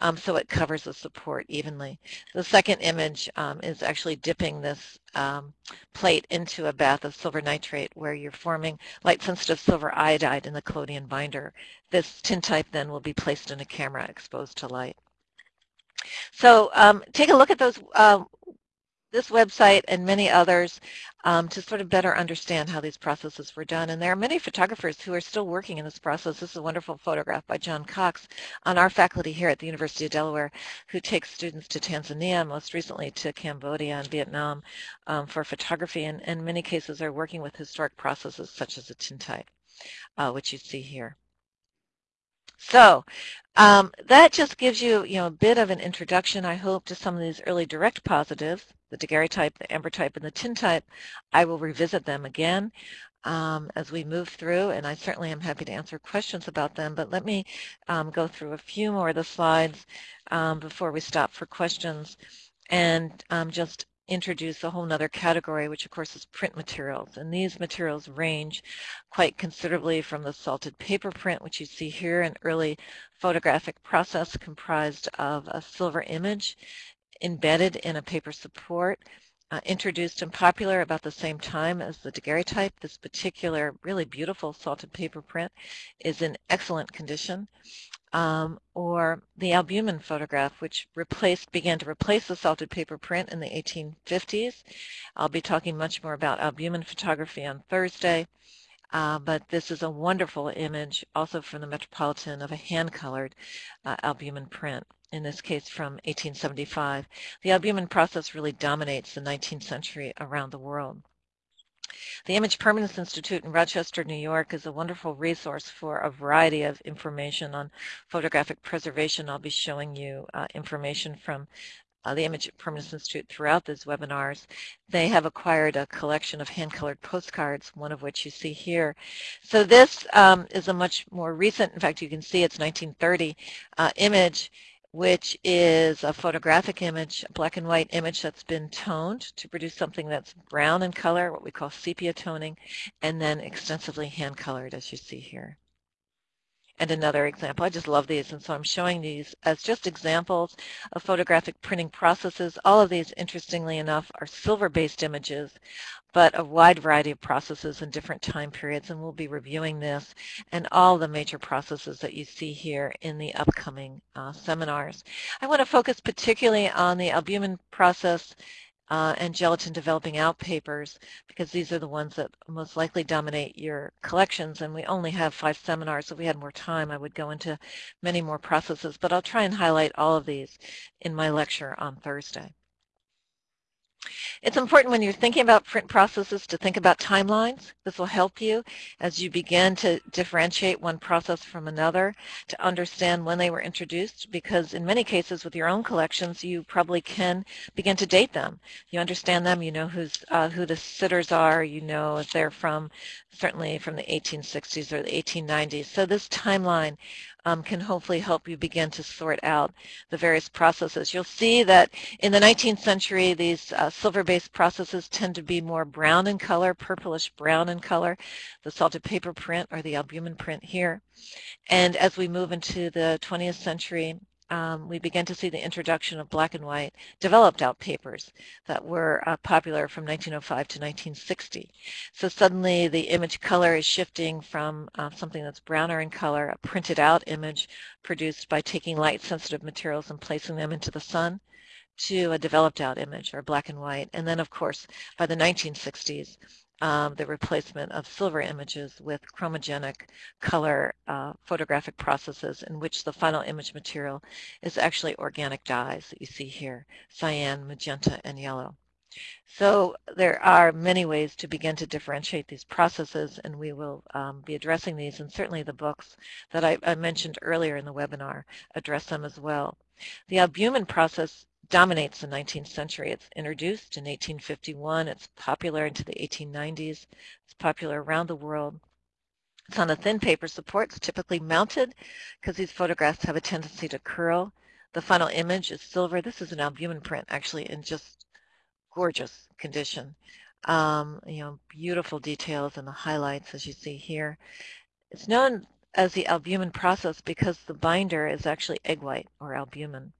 um, so it covers the support evenly. The second image um, is actually dipping this um, plate into a bath of silver nitrate where you're forming light sensitive silver iodide in the collodion binder. This tintype then will be placed in a camera exposed to light. So um, take a look at those uh, this website and many others um, to sort of better understand how these processes were done. And there are many photographers who are still working in this process. This is a wonderful photograph by John Cox on our faculty here at the University of Delaware who takes students to Tanzania, most recently to Cambodia and Vietnam um, for photography and in many cases are working with historic processes such as a tintype, uh, which you see here. So um, that just gives you, you know, a bit of an introduction, I hope, to some of these early direct positives the daguerreotype, the ambrotype, and the tintype, I will revisit them again um, as we move through, and I certainly am happy to answer questions about them, but let me um, go through a few more of the slides um, before we stop for questions and um, just introduce a whole other category, which of course is print materials. And these materials range quite considerably from the salted paper print, which you see here, an early photographic process comprised of a silver image embedded in a paper support, uh, introduced and popular about the same time as the daguerreotype. This particular really beautiful salted paper print is in excellent condition. Um, or the albumen photograph, which replaced, began to replace the salted paper print in the 1850s. I'll be talking much more about albumen photography on Thursday. Uh, but this is a wonderful image also from the Metropolitan of a hand-colored uh, albumen print in this case from 1875. The albumen process really dominates the 19th century around the world. The Image Permanence Institute in Rochester, New York is a wonderful resource for a variety of information on photographic preservation. I'll be showing you uh, information from uh, the Image Permanence Institute throughout these webinars. They have acquired a collection of hand-colored postcards, one of which you see here. So this um, is a much more recent, in fact you can see it's 1930 uh, image which is a photographic image, a black and white image that's been toned to produce something that's brown in color, what we call sepia toning, and then extensively hand colored as you see here. And another example. I just love these, and so I'm showing these as just examples of photographic printing processes. All of these, interestingly enough, are silver-based images, but a wide variety of processes in different time periods, and we'll be reviewing this and all the major processes that you see here in the upcoming uh, seminars. I want to focus particularly on the albumen process uh, and gelatin developing out papers because these are the ones that most likely dominate your collections and we only have five seminars. If we had more time I would go into many more processes but I'll try and highlight all of these in my lecture on Thursday. It's important when you're thinking about print processes to think about timelines. This will help you as you begin to differentiate one process from another to understand when they were introduced because in many cases with your own collections you probably can begin to date them. You understand them, you know who's, uh, who the sitters are, you know if they're from certainly from the 1860s or the 1890s. So this timeline um, can hopefully help you begin to sort out the various processes. You'll see that in the 19th century, these uh, silver-based processes tend to be more brown in color, purplish brown in color, the salted paper print or the albumen print here. And as we move into the 20th century, um, we began to see the introduction of black and white developed out papers that were uh, popular from 1905 to 1960. So suddenly the image color is shifting from uh, something that's browner in color, a printed out image produced by taking light sensitive materials and placing them into the sun, to a developed out image or black and white. And then of course by the 1960s um, the replacement of silver images with chromogenic color uh, photographic processes in which the final image material is actually organic dyes that you see here, cyan, magenta, and yellow. So there are many ways to begin to differentiate these processes, and we will um, be addressing these, and certainly the books that I, I mentioned earlier in the webinar address them as well. The albumen process dominates the 19th century. It's introduced in 1851. It's popular into the 1890s. It's popular around the world. It's on a thin paper support. It's typically mounted because these photographs have a tendency to curl. The final image is silver. This is an albumen print actually in just gorgeous condition. Um, you know, beautiful details and the highlights as you see here. It's known as the albumen process because the binder is actually egg white or albumen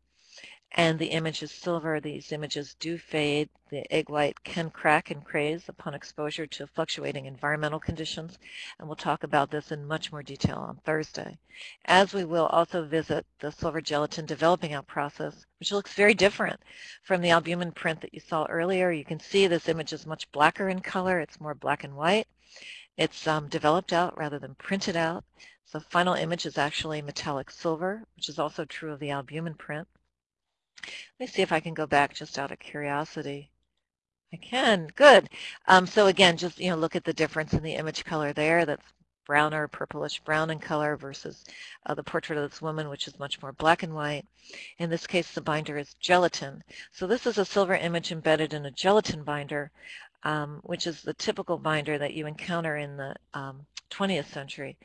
and the image is silver. These images do fade. The egg white can crack and craze upon exposure to fluctuating environmental conditions, and we'll talk about this in much more detail on Thursday. As we will also visit the silver gelatin developing out process, which looks very different from the albumen print that you saw earlier. You can see this image is much blacker in color. It's more black and white. It's um, developed out rather than printed out. So the final image is actually metallic silver, which is also true of the albumen print. Let me see if I can go back just out of curiosity. I can. Good. Um, so again, just you know, look at the difference in the image color there. That's browner, purplish brown in color versus uh, the portrait of this woman, which is much more black and white. In this case, the binder is gelatin. So this is a silver image embedded in a gelatin binder, um, which is the typical binder that you encounter in the um, 20th century.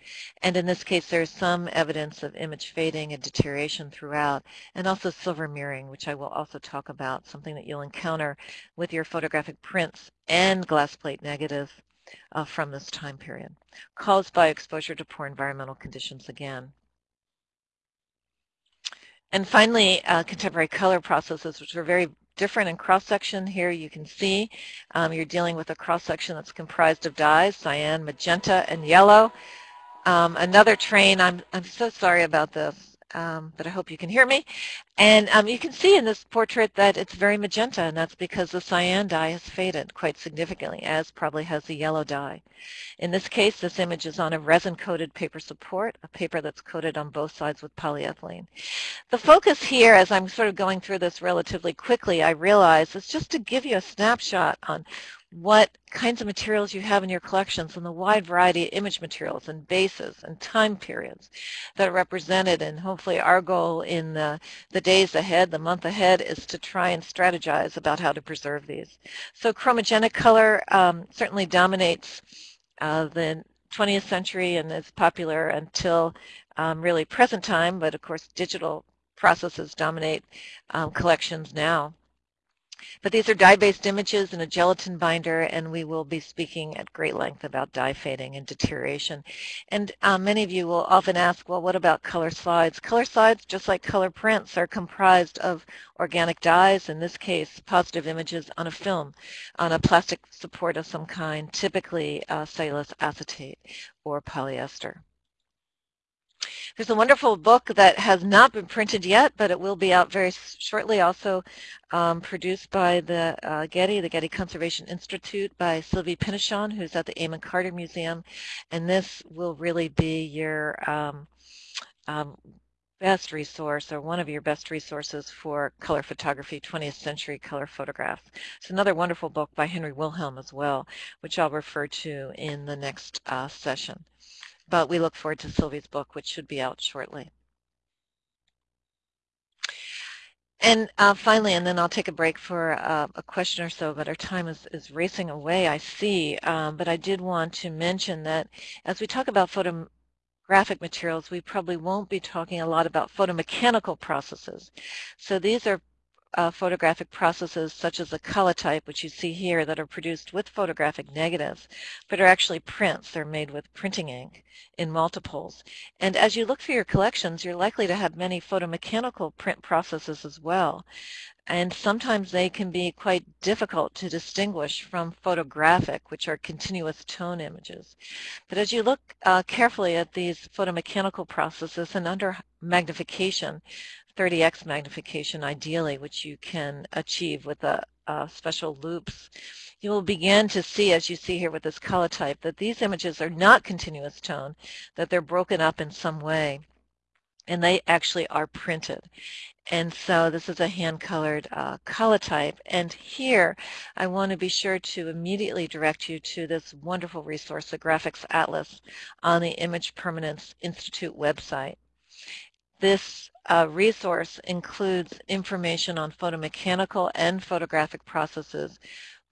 And in this case, there's some evidence of image fading and deterioration throughout, and also silver mirroring, which I will also talk about, something that you'll encounter with your photographic prints and glass plate negatives uh, from this time period, caused by exposure to poor environmental conditions again. And finally, uh, contemporary color processes, which are very different in cross-section. Here you can see um, you're dealing with a cross-section that's comprised of dyes, cyan, magenta, and yellow. Um, another train, I'm, I'm so sorry about this, um, but I hope you can hear me. And um, you can see in this portrait that it's very magenta, and that's because the cyan dye has faded quite significantly, as probably has the yellow dye. In this case, this image is on a resin-coated paper support, a paper that's coated on both sides with polyethylene. The focus here, as I'm sort of going through this relatively quickly, I realize, is just to give you a snapshot on what kinds of materials you have in your collections and the wide variety of image materials and bases and time periods that are represented. And hopefully our goal in the, the days ahead, the month ahead, is to try and strategize about how to preserve these. So chromogenic color um, certainly dominates uh, the 20th century and is popular until um, really present time, but of course digital processes dominate um, collections now. But these are dye-based images in a gelatin binder, and we will be speaking at great length about dye fading and deterioration. And um, many of you will often ask, well, what about color slides? Color slides, just like color prints, are comprised of organic dyes, in this case, positive images on a film, on a plastic support of some kind, typically uh, cellulose acetate or polyester. There's a wonderful book that has not been printed yet, but it will be out very shortly, also um, produced by the uh, Getty, the Getty Conservation Institute by Sylvie Pénichon, who's at the Amon Carter Museum. And this will really be your um, um, best resource or one of your best resources for color photography, 20th century color photographs. It's another wonderful book by Henry Wilhelm as well, which I'll refer to in the next uh, session but we look forward to Sylvie's book, which should be out shortly. And uh, finally, and then I'll take a break for uh, a question or so, but our time is, is racing away, I see. Um, but I did want to mention that as we talk about photographic materials, we probably won't be talking a lot about photomechanical processes. So these are uh, photographic processes such as a collotype, which you see here, that are produced with photographic negatives, but are actually prints. They're made with printing ink in multiples. And as you look through your collections, you're likely to have many photomechanical print processes as well. And sometimes they can be quite difficult to distinguish from photographic, which are continuous tone images. But as you look uh, carefully at these photomechanical processes and under magnification, 30x magnification ideally, which you can achieve with a, a special loupes, you will begin to see, as you see here with this collotype, that these images are not continuous tone, that they're broken up in some way, and they actually are printed. And so this is a hand-colored uh, collotype. And here, I want to be sure to immediately direct you to this wonderful resource, the Graphics Atlas, on the Image Permanence Institute website. This uh, resource includes information on photomechanical and photographic processes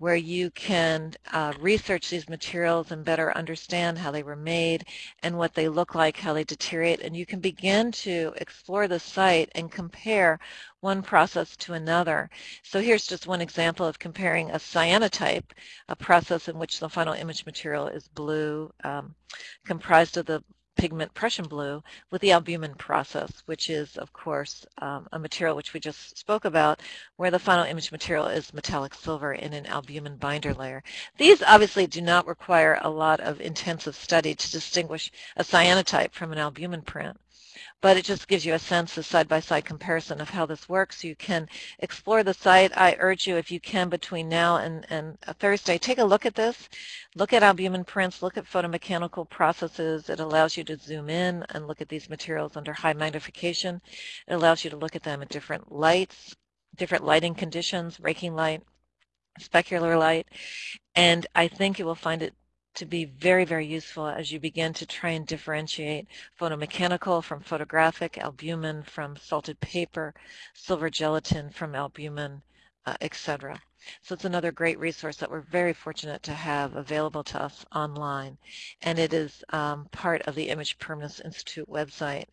where you can uh, research these materials and better understand how they were made and what they look like, how they deteriorate, and you can begin to explore the site and compare one process to another. So here's just one example of comparing a cyanotype, a process in which the final image material is blue, um, comprised of the pigment Prussian blue with the albumen process, which is, of course, um, a material which we just spoke about, where the final image material is metallic silver in an albumen binder layer. These obviously do not require a lot of intensive study to distinguish a cyanotype from an albumen print but it just gives you a sense, a side-by-side -side comparison of how this works. You can explore the site. I urge you, if you can, between now and, and uh, Thursday, take a look at this. Look at albumen prints, look at photomechanical processes. It allows you to zoom in and look at these materials under high magnification. It allows you to look at them at different lights, different lighting conditions, raking light, specular light, and I think you will find it to be very, very useful as you begin to try and differentiate photomechanical from photographic, albumen from salted paper, silver gelatin from albumen, uh, etc. So it's another great resource that we're very fortunate to have available to us online. And it is um, part of the Image Permanence Institute website.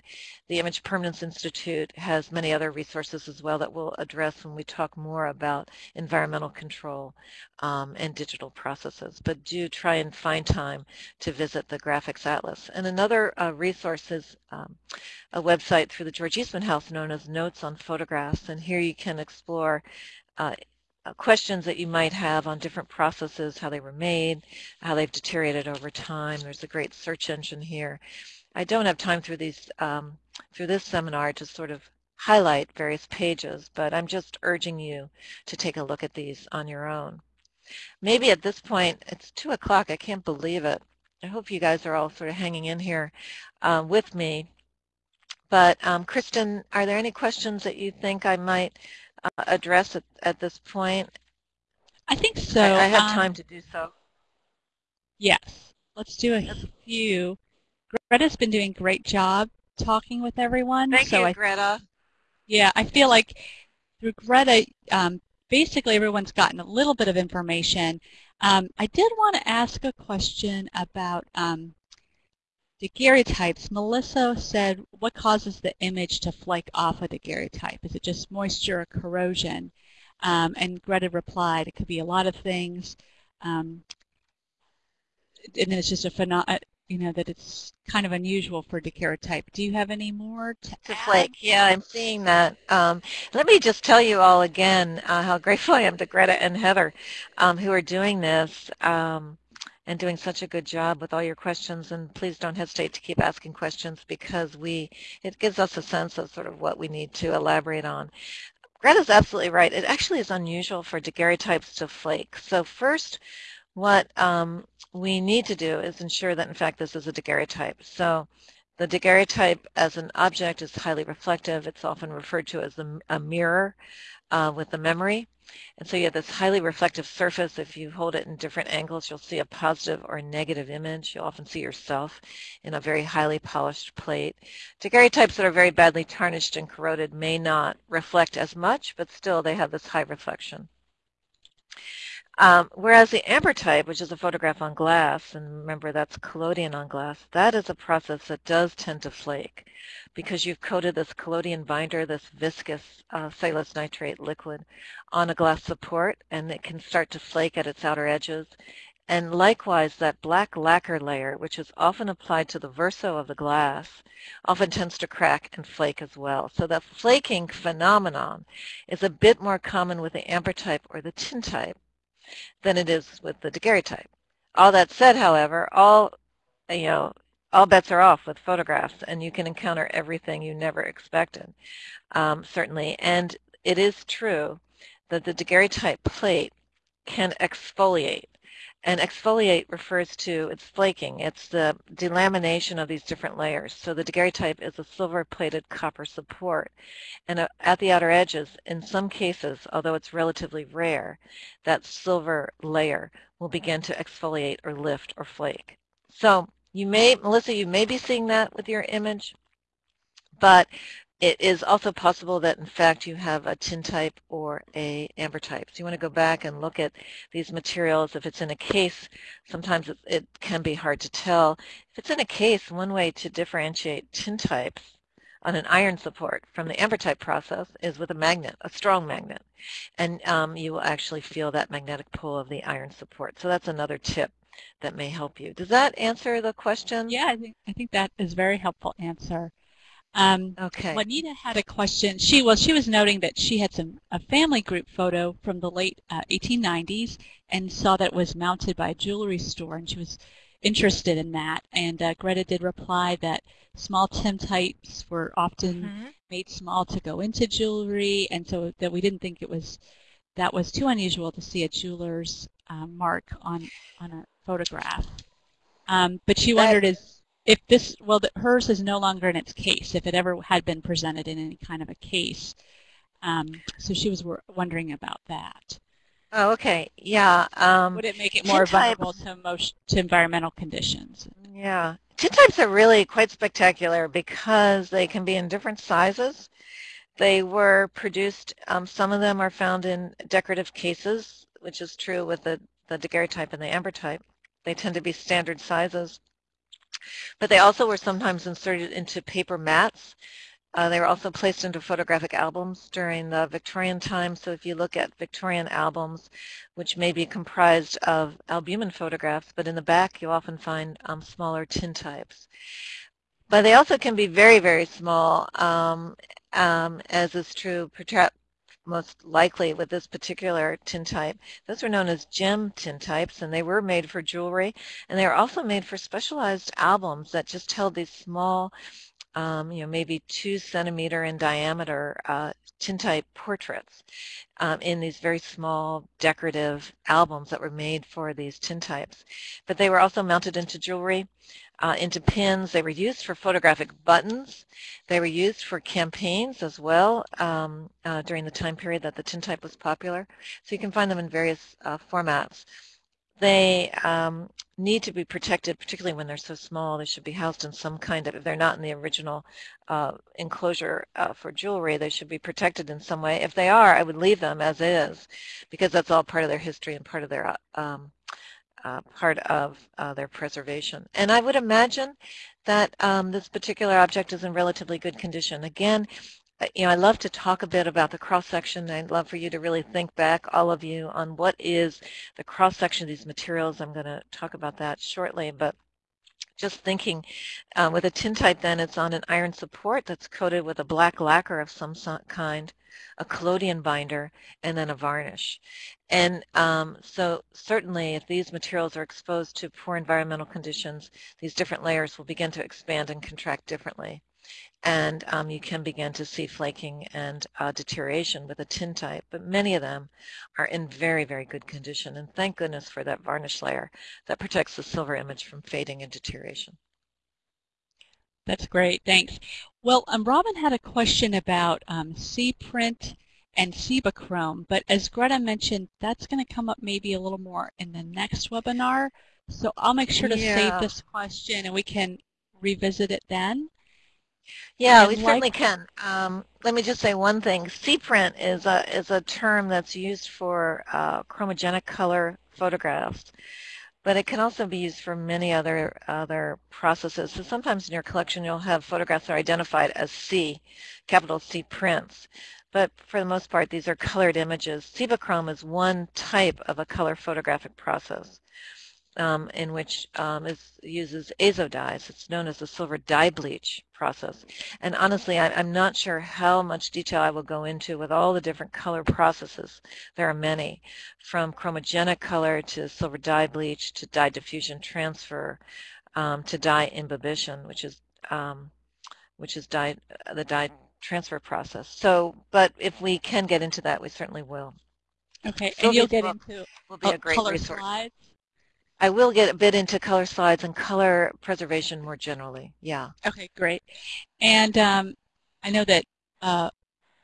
The Image Permanence Institute has many other resources as well that we'll address when we talk more about environmental control um, and digital processes. But do try and find time to visit the Graphics Atlas. And another uh, resource is um, a website through the George Eastman House known as Notes on Photographs. And here you can explore uh, uh, questions that you might have on different processes, how they were made, how they've deteriorated over time. There's a great search engine here. I don't have time through these um, through this seminar to sort of highlight various pages, but I'm just urging you to take a look at these on your own. Maybe at this point, it's 2 o'clock, I can't believe it. I hope you guys are all sort of hanging in here uh, with me. But um, Kristen, are there any questions that you think I might uh, address at, at this point? I think so. I, I have um, time to do so. Yes. Let's do a few. Greta's been doing a great job talking with everyone. Thank so you, I, Greta. Yeah, I feel like through Greta, um, basically everyone's gotten a little bit of information. Um, I did want to ask a question about um, daguerreotypes, Melissa said, what causes the image to flake off a daguerreotype? Is it just moisture or corrosion? Um, and Greta replied, it could be a lot of things. Um, and it's just a phenom uh, you know, that it's kind of unusual for daguerreotype. Do you have any more to, to flake? Yeah, I'm seeing that. Um, let me just tell you all again uh, how grateful I am to Greta and Heather um, who are doing this um, and doing such a good job with all your questions. And please don't hesitate to keep asking questions because we it gives us a sense of sort of what we need to elaborate on. Greta's absolutely right. It actually is unusual for daguerreotypes to flake. So first, what um, we need to do is ensure that in fact this is a daguerreotype. So the daguerreotype as an object is highly reflective. It's often referred to as a, a mirror uh, with the memory. And so you have this highly reflective surface. If you hold it in different angles, you'll see a positive or negative image. You'll often see yourself in a very highly polished plate. Daguerreotypes that are very badly tarnished and corroded may not reflect as much, but still they have this high reflection. Um, whereas the ambrotype, which is a photograph on glass, and remember that's collodion on glass, that is a process that does tend to flake because you've coated this collodion binder, this viscous uh, cellulose nitrate liquid, on a glass support, and it can start to flake at its outer edges. And likewise, that black lacquer layer, which is often applied to the verso of the glass, often tends to crack and flake as well. So that flaking phenomenon is a bit more common with the ambrotype or the tintype than it is with the daguerreotype. All that said, however, all you know, all bets are off with photographs, and you can encounter everything you never expected, um, certainly. And it is true that the daguerreotype plate can exfoliate. And exfoliate refers to, it's flaking, it's the delamination of these different layers. So the daguerreotype is a silver-plated copper support. And uh, at the outer edges, in some cases, although it's relatively rare, that silver layer will begin to exfoliate or lift or flake. So you may, Melissa, you may be seeing that with your image, but it is also possible that in fact you have a tintype or a ambrotype. So you want to go back and look at these materials. If it's in a case, sometimes it, it can be hard to tell. If it's in a case, one way to differentiate tintypes on an iron support from the ambrotype process is with a magnet, a strong magnet. And um, you will actually feel that magnetic pull of the iron support. So that's another tip that may help you. Does that answer the question? Yeah, I think, I think that is a very helpful answer. Um, okay. Juanita had a question. She was she was noting that she had some a family group photo from the late uh, 1890s and saw that it was mounted by a jewelry store, and she was interested in that. And uh, Greta did reply that small tintypes were often mm -hmm. made small to go into jewelry, and so that we didn't think it was that was too unusual to see a jeweler's uh, mark on on a photograph. Um, but she wondered is if this, well, the, hers is no longer in its case, if it ever had been presented in any kind of a case. Um, so she was wondering about that. Oh, okay. Yeah. Um, Would it make it more vulnerable to, most, to environmental conditions? Yeah. Tintypes are really quite spectacular because they can be in different sizes. They were produced, um, some of them are found in decorative cases, which is true with the, the daguerreotype and the ambrotype. They tend to be standard sizes. But they also were sometimes inserted into paper mats. Uh, they were also placed into photographic albums during the Victorian time. So if you look at Victorian albums, which may be comprised of albumen photographs, but in the back you often find um, smaller tintypes. But they also can be very, very small, um, um, as is true most likely with this particular tintype. Those were known as gem tintypes, and they were made for jewelry, and they were also made for specialized albums that just held these small, um, you know, maybe two centimeter in diameter uh, tintype portraits um, in these very small decorative albums that were made for these tintypes. But they were also mounted into jewelry uh, into pins. They were used for photographic buttons. They were used for campaigns as well um, uh, during the time period that the tintype was popular. So you can find them in various uh, formats. They um, need to be protected, particularly when they're so small. They should be housed in some kind of, if they're not in the original uh, enclosure uh, for jewelry, they should be protected in some way. If they are, I would leave them as is, because that's all part of their history and part of their um, uh, part of uh, their preservation. And I would imagine that um, this particular object is in relatively good condition. Again, you know, I love to talk a bit about the cross-section. I'd love for you to really think back, all of you, on what is the cross-section of these materials. I'm going to talk about that shortly, but just thinking uh, with a tintype then it's on an iron support that's coated with a black lacquer of some kind, a collodion binder, and then a varnish. And um, so certainly if these materials are exposed to poor environmental conditions, these different layers will begin to expand and contract differently and um, you can begin to see flaking and uh, deterioration with a tintype, but many of them are in very, very good condition, and thank goodness for that varnish layer that protects the silver image from fading and deterioration. That's great, thanks. Well, um, Robin had a question about um, C-Print and Cibachrome, but as Greta mentioned, that's going to come up maybe a little more in the next webinar, so I'll make sure to yeah. save this question and we can revisit it then. Yeah, we certainly can. Um, let me just say one thing. C-print is a, is a term that's used for uh, chromogenic color photographs, but it can also be used for many other other processes. So sometimes in your collection you'll have photographs that are identified as C, capital C prints. But for the most part, these are colored images. Cibachrome is one type of a color photographic process um, in which um, is, uses azo dyes. It's known as the silver dye bleach process. And honestly, I, am not sure how much detail I will go into with all the different color processes. There are many, from chromogenic color to silver dye bleach to dye diffusion transfer um, to dye imbibition, which is um, which is dye, the dye transfer process. So, but if we can get into that, we certainly will. Okay, and you'll get into will be a great color resource. slides I will get a bit into color slides and color preservation more generally. Yeah. Okay, great. And um, I know that uh,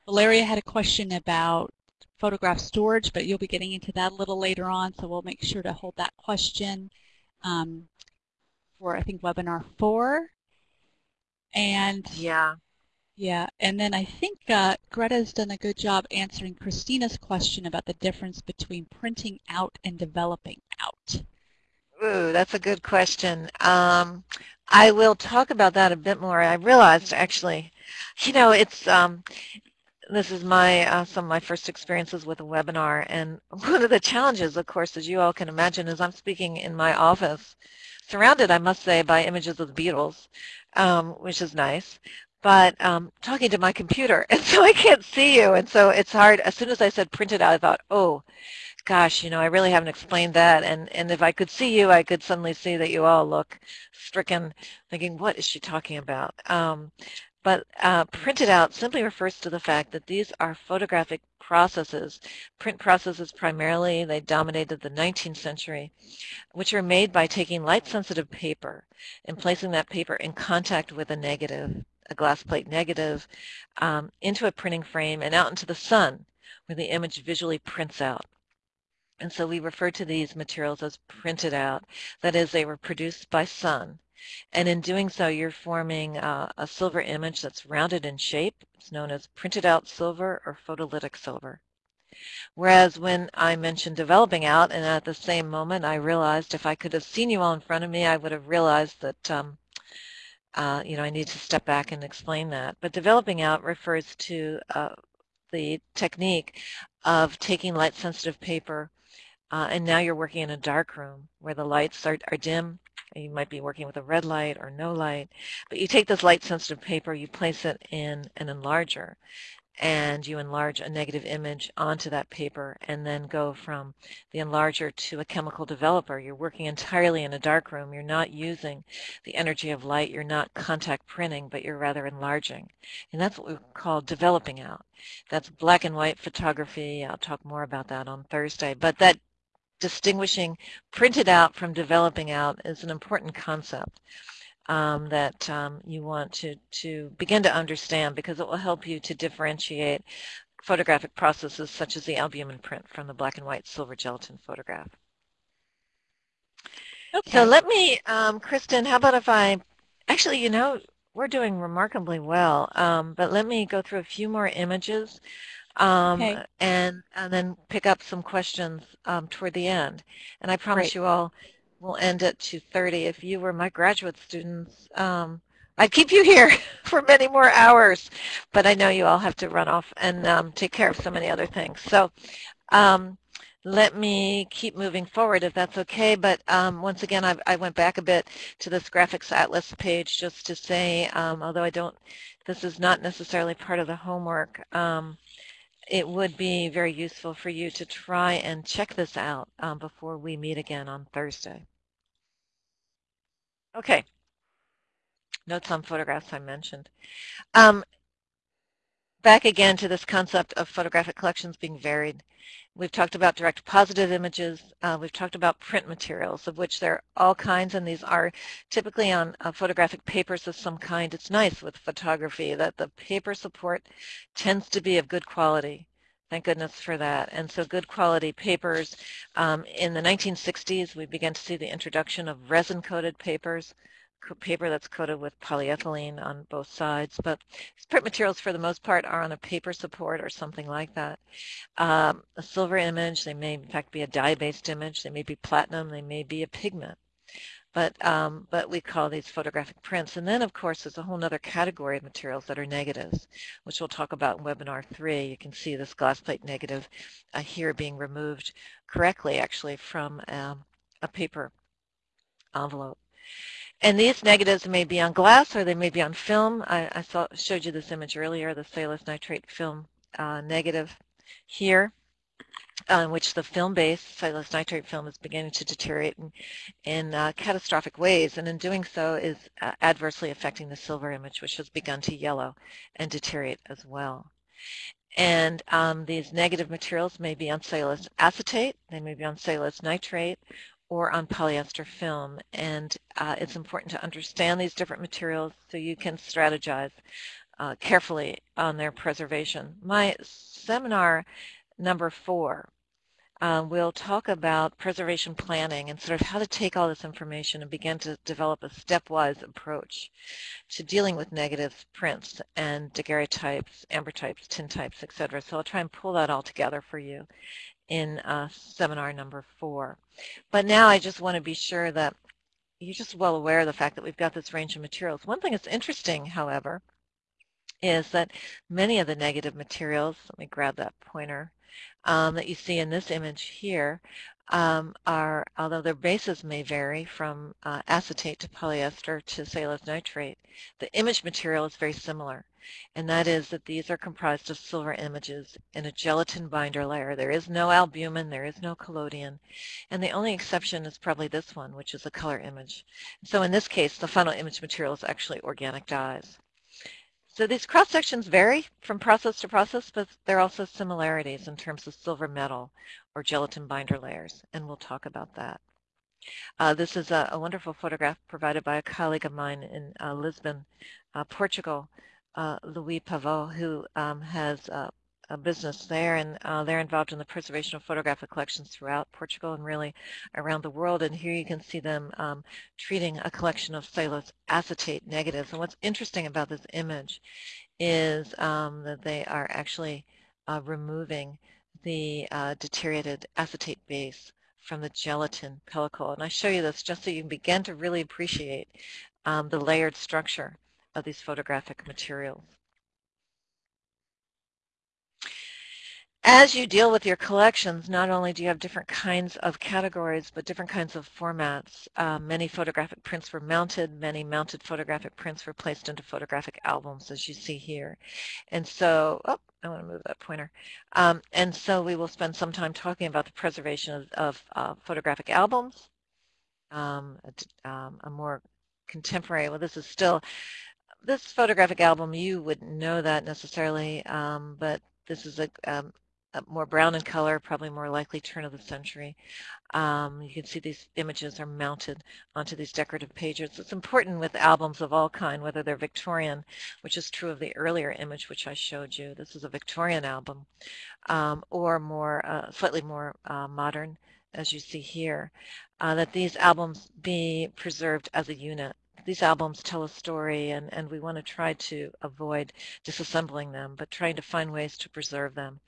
Valeria had a question about photograph storage, but you'll be getting into that a little later on, so we'll make sure to hold that question um, for, I think, webinar four. And yeah. Yeah, and then I think uh, Greta's done a good job answering Christina's question about the difference between printing out and developing out. Ooh, that's a good question. Um, I will talk about that a bit more. I realized actually, you know, it's um, this is my uh, some of my first experiences with a webinar, and one of the challenges, of course, as you all can imagine, is I'm speaking in my office, surrounded, I must say, by images of the Beatles, um, which is nice but um, talking to my computer, and so I can't see you, and so it's hard. As soon as I said print it out, I thought, oh, gosh, you know, I really haven't explained that. And, and if I could see you, I could suddenly see that you all look stricken, thinking, what is she talking about? Um, but uh, printed out simply refers to the fact that these are photographic processes. Print processes primarily, they dominated the 19th century, which are made by taking light-sensitive paper and placing that paper in contact with a negative, a glass plate negative, um, into a printing frame and out into the sun, where the image visually prints out. And so we refer to these materials as printed out. That is, they were produced by sun. And in doing so, you're forming uh, a silver image that's rounded in shape. It's known as printed out silver or photolytic silver. Whereas when I mentioned developing out, and at the same moment I realized if I could have seen you all in front of me, I would have realized that um, uh, you know, I need to step back and explain that. But developing out refers to uh, the technique of taking light-sensitive paper uh, and now you're working in a dark room where the lights are, are dim. You might be working with a red light or no light. But you take this light-sensitive paper, you place it in an enlarger, and you enlarge a negative image onto that paper and then go from the enlarger to a chemical developer. You're working entirely in a dark room. You're not using the energy of light. You're not contact printing, but you're rather enlarging. And that's what we call developing out. That's black and white photography. I'll talk more about that on Thursday. But that distinguishing printed out from developing out is an important concept um, that um, you want to, to begin to understand because it will help you to differentiate photographic processes such as the albumen print from the black and white silver gelatin photograph. Okay. So let me, um, Kristen, how about if I, actually, you know, we're doing remarkably well, um, but let me go through a few more images um, okay. and, and then pick up some questions um, toward the end. And I promise Great. you all we'll end at 2.30. If you were my graduate students, um, I'd keep you here for many more hours, but I know you all have to run off and um, take care of so many other things. So um, let me keep moving forward if that's okay. But um, once again, I, I, went back a bit to this graphics atlas page just to say, um, although I don't, this is not necessarily part of the homework, um, it would be very useful for you to try and check this out um, before we meet again on Thursday. Okay. Notes on photographs I mentioned. Um, back again to this concept of photographic collections being varied. We've talked about direct positive images. Uh, we've talked about print materials, of which there are all kinds, and these are typically on uh, photographic papers of some kind. It's nice with photography that the paper support tends to be of good quality. Thank goodness for that. And so good quality papers. Um, in the 1960s, we began to see the introduction of resin-coated papers paper that's coated with polyethylene on both sides, but print materials for the most part are on a paper support or something like that. Um, a silver image, they may in fact be a dye-based image, they may be platinum, they may be a pigment. But, um, but we call these photographic prints. And then, of course, there's a whole other category of materials that are negatives, which we'll talk about in webinar three. You can see this glass plate negative uh, here being removed correctly, actually, from um, a paper envelope. And these negatives may be on glass or they may be on film. I, I saw, showed you this image earlier, the cellulose nitrate film uh, negative here, on which the film-based cellulose nitrate film is beginning to deteriorate in, in uh, catastrophic ways, and in doing so is uh, adversely affecting the silver image, which has begun to yellow and deteriorate as well. And um, these negative materials may be on cellulose acetate, they may be on cellulose nitrate, or on polyester film. And uh, it's important to understand these different materials so you can strategize uh, carefully on their preservation. My seminar number four um, we'll talk about preservation planning and sort of how to take all this information and begin to develop a stepwise approach to dealing with negative prints and daguerreotypes, ambrotypes, tin types, etc. So I'll try and pull that all together for you in uh, seminar number four. But now I just want to be sure that you're just well aware of the fact that we've got this range of materials. One thing that's interesting, however, is that many of the negative materials, let me grab that pointer, um, that you see in this image here um, are, although their bases may vary from uh, acetate to polyester to cellulose nitrate, the image material is very similar. And that is that these are comprised of silver images in a gelatin binder layer. There is no albumen, there is no collodion, and the only exception is probably this one, which is a color image. So in this case, the final image material is actually organic dyes. So these cross sections vary from process to process, but there are also similarities in terms of silver metal or gelatin binder layers, and we'll talk about that. Uh, this is a, a, wonderful photograph provided by a colleague of mine in uh, Lisbon, uh, Portugal, uh, Luís Pavão, who um, has uh, a business there, and uh, they're involved in the preservation of photographic collections throughout Portugal and really around the world. And here you can see them um, treating a collection of cellulose acetate negatives. And what's interesting about this image is um, that they are actually uh, removing the uh, deteriorated acetate base from the gelatin pellicle. And I show you this just so you can begin to really appreciate um, the layered structure of these photographic materials. As you deal with your collections, not only do you have different kinds of categories, but different kinds of formats. Uh, many photographic prints were mounted. Many mounted photographic prints were placed into photographic albums, as you see here. And so, oh, I want to move that pointer. Um, and so we will spend some time talking about the preservation of, of uh, photographic albums, um, a, um, a more contemporary, well, this is still, this photographic album, you wouldn't know that necessarily, um, but this is a, um, uh, more brown in color, probably more likely turn of the century. Um, you can see these images are mounted onto these decorative pages. It's important with albums of all kind, whether they're Victorian, which is true of the earlier image which I showed you. This is a Victorian album, um, or more, uh, slightly more uh, modern, as you see here, uh, that these albums be preserved as a unit these albums tell a story and, and we want to try to avoid disassembling them, but trying to find ways to preserve them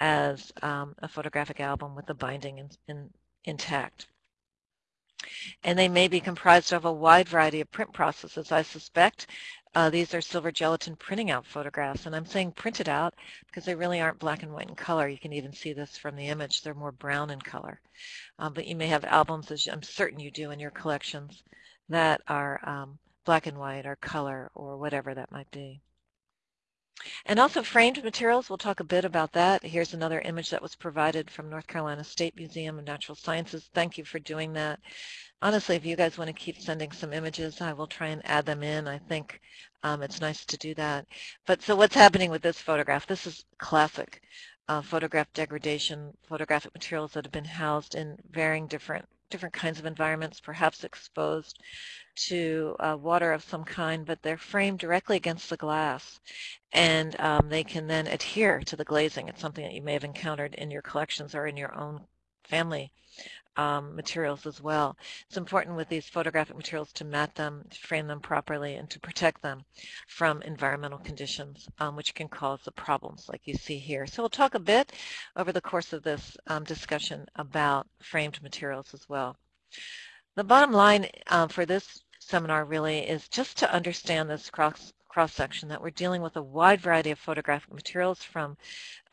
as um, a photographic album with the binding in, in, intact. And they may be comprised of a wide variety of print processes. I suspect uh, these are silver gelatin printing out photographs. And I'm saying printed out because they really aren't black and white in color. You can even see this from the image. They're more brown in color. Um, but you may have albums, as I'm certain you do in your collections, that are um, black and white or color or whatever that might be. And also framed materials, we'll talk a bit about that. Here's another image that was provided from North Carolina State Museum of Natural Sciences. Thank you for doing that. Honestly, if you guys want to keep sending some images, I will try and add them in. I think um, it's nice to do that. But so what's happening with this photograph? This is classic uh, photograph degradation, photographic materials that have been housed in varying different different kinds of environments, perhaps exposed to uh, water of some kind, but they're framed directly against the glass. And um, they can then adhere to the glazing. It's something that you may have encountered in your collections or in your own family um, materials as well. It's important with these photographic materials to mat them, to frame them properly, and to protect them from environmental conditions, um, which can cause the problems like you see here. So we'll talk a bit over the course of this um, discussion about framed materials as well. The bottom line uh, for this seminar really is just to understand this cross cross-section that we're dealing with a wide variety of photographic materials from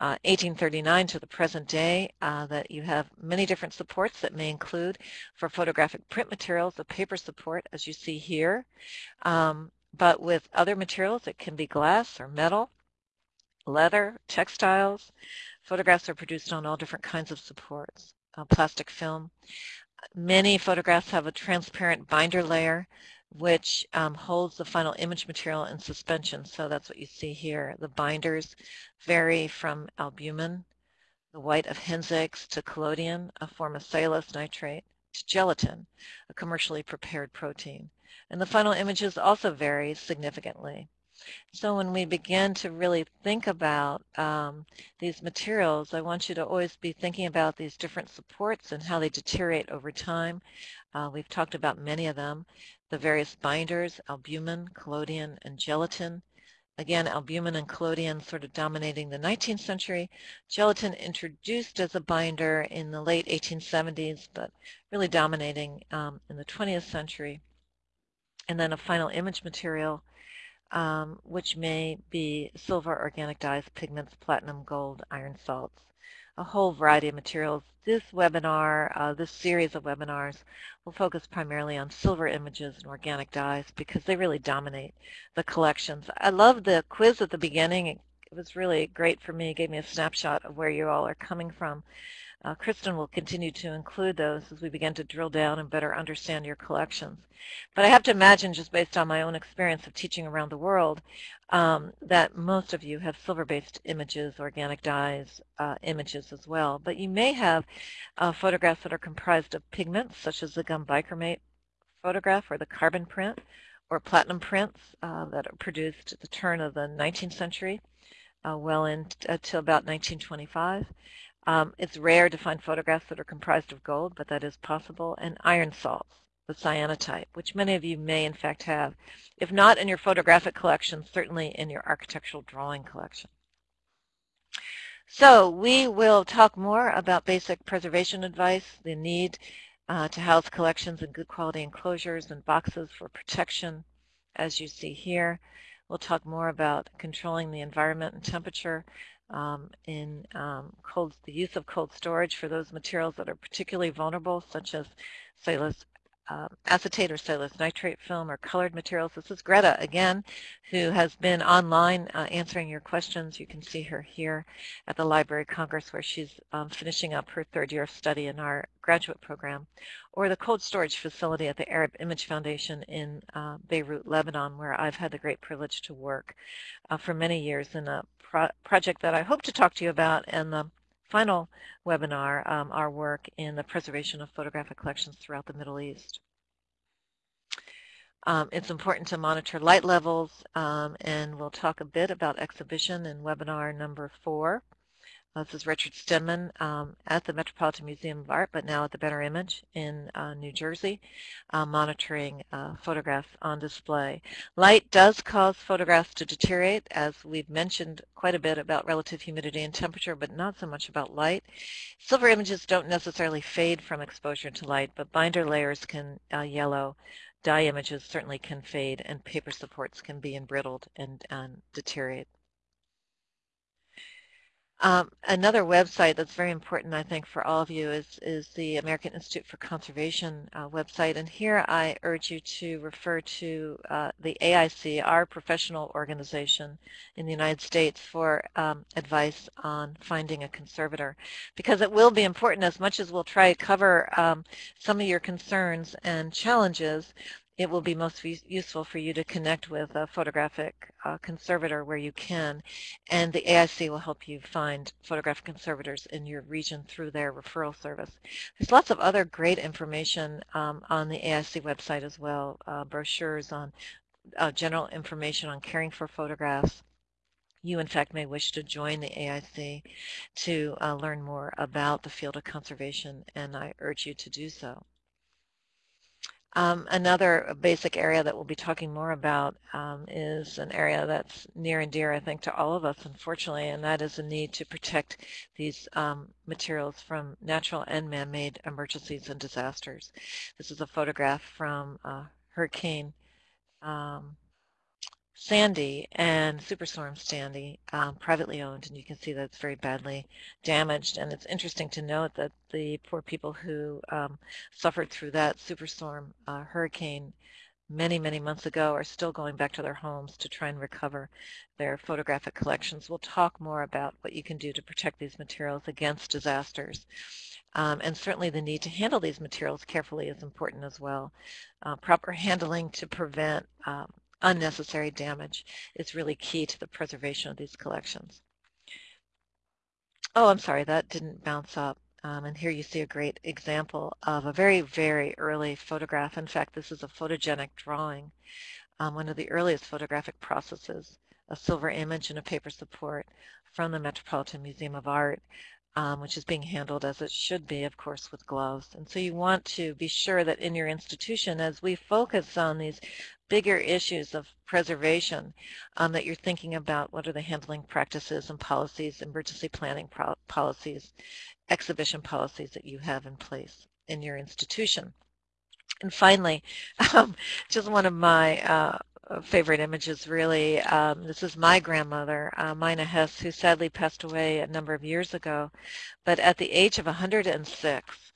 uh, 1839 to the present day, uh, that you have many different supports that may include for photographic print materials, a paper support as you see here, um, but with other materials it can be glass or metal, leather, textiles. Photographs are produced on all different kinds of supports, uh, plastic film. Many photographs have a transparent binder layer which um, holds the final image material in suspension. So that's what you see here. The binders vary from albumen, the white of eggs, to collodion, a form of cellulose nitrate, to gelatin, a commercially prepared protein. And the final images also vary significantly. So when we begin to really think about um, these materials, I want you to always be thinking about these different supports and how they deteriorate over time. Uh, we've talked about many of them, the various binders, albumen, collodion, and gelatin. Again, albumen and collodion sort of dominating the 19th century. Gelatin introduced as a binder in the late 1870s, but really dominating um, in the 20th century. And then a final image material um, which may be silver, organic dyes, pigments, platinum, gold, iron salts, a whole variety of materials. This webinar, uh, this series of webinars, will focus primarily on silver images and organic dyes because they really dominate the collections. I love the quiz at the beginning. It was really great for me. It gave me a snapshot of where you all are coming from. Uh, Kristen will continue to include those as we begin to drill down and better understand your collections. But I have to imagine, just based on my own experience of teaching around the world, um, that most of you have silver-based images, organic dyes uh, images as well. But you may have uh, photographs that are comprised of pigments, such as the gum bichromate photograph or the carbon print, or platinum prints uh, that are produced at the turn of the 19th century, uh, well into about 1925. Um, it's rare to find photographs that are comprised of gold, but that is possible, and iron salts, the cyanotype, which many of you may in fact have, if not in your photographic collection, certainly in your architectural drawing collection. So we will talk more about basic preservation advice, the need uh, to house collections in good quality enclosures and boxes for protection, as you see here. We'll talk more about controlling the environment and temperature, um, in um, cold, the use of cold storage for those materials that are particularly vulnerable, such as cellulose uh, acetate or cellulose nitrate film or colored materials. This is Greta again, who has been online uh, answering your questions. You can see her here at the Library of Congress where she's um, finishing up her third year of study in our graduate program, or the cold storage facility at the Arab Image Foundation in uh, Beirut, Lebanon, where I've had the great privilege to work uh, for many years in a pro project that I hope to talk to you about and the final webinar, um, our work in the preservation of photographic collections throughout the Middle East. Um, it's important to monitor light levels, um, and we'll talk a bit about exhibition in webinar number four. This is Richard Stenman um, at the Metropolitan Museum of Art, but now at the Better Image in uh, New Jersey, uh, monitoring uh, photographs on display. Light does cause photographs to deteriorate, as we've mentioned quite a bit about relative humidity and temperature, but not so much about light. Silver images don't necessarily fade from exposure to light, but binder layers can uh, yellow. Dye images certainly can fade, and paper supports can be embrittled and, and deteriorate. Um, another website that's very important, I think, for all of you is, is the American Institute for Conservation uh, website. And here I urge you to refer to uh, the AIC, our professional organization in the United States, for um, advice on finding a conservator. Because it will be important, as much as we'll try to cover um, some of your concerns and challenges, it will be most useful for you to connect with a photographic uh, conservator where you can, and the AIC will help you find photographic conservators in your region through their referral service. There's lots of other great information um, on the AIC website as well, uh, brochures on uh, general information on caring for photographs. You, in fact, may wish to join the AIC to uh, learn more about the field of conservation, and I urge you to do so. Um, another basic area that we'll be talking more about um, is an area that's near and dear, I think, to all of us, unfortunately, and that is the need to protect these um, materials from natural and man-made emergencies and disasters. This is a photograph from uh, Hurricane um, Sandy and Superstorm Sandy, um, privately owned, and you can see that it's very badly damaged. And it's interesting to note that the poor people who um, suffered through that superstorm uh, hurricane many, many months ago are still going back to their homes to try and recover their photographic collections. We'll talk more about what you can do to protect these materials against disasters. Um, and certainly the need to handle these materials carefully is important as well. Uh, proper handling to prevent um, unnecessary damage is really key to the preservation of these collections. Oh, I'm sorry, that didn't bounce up. Um, and here you see a great example of a very, very early photograph. In fact, this is a photogenic drawing, um, one of the earliest photographic processes, a silver image and a paper support from the Metropolitan Museum of Art um, which is being handled as it should be, of course, with gloves. And so you want to be sure that in your institution, as we focus on these bigger issues of preservation, um, that you're thinking about what are the handling practices and policies, emergency planning policies, exhibition policies that you have in place in your institution. And finally, um, just one of my uh, favorite images really. Um, this is my grandmother, uh, Mina Hess, who sadly passed away a number of years ago. But at the age of 106,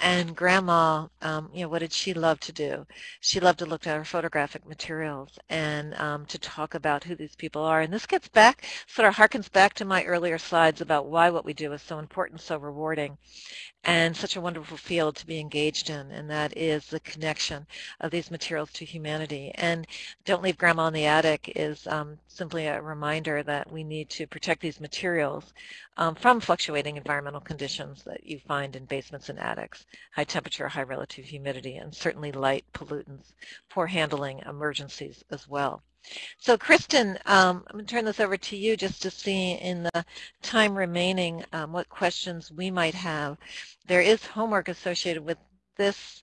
and grandma, um, you know, what did she love to do? She loved to look at her photographic materials and um, to talk about who these people are. And this gets back, sort of harkens back to my earlier slides about why what we do is so important, so rewarding and such a wonderful field to be engaged in, and that is the connection of these materials to humanity. And Don't Leave Grandma in the Attic is um, simply a reminder that we need to protect these materials um, from fluctuating environmental conditions that you find in basements and attics, high temperature, high relative humidity, and certainly light pollutants, poor handling, emergencies as well. So Kristen, um, I'm going to turn this over to you just to see in the time remaining um, what questions we might have. There is homework associated with this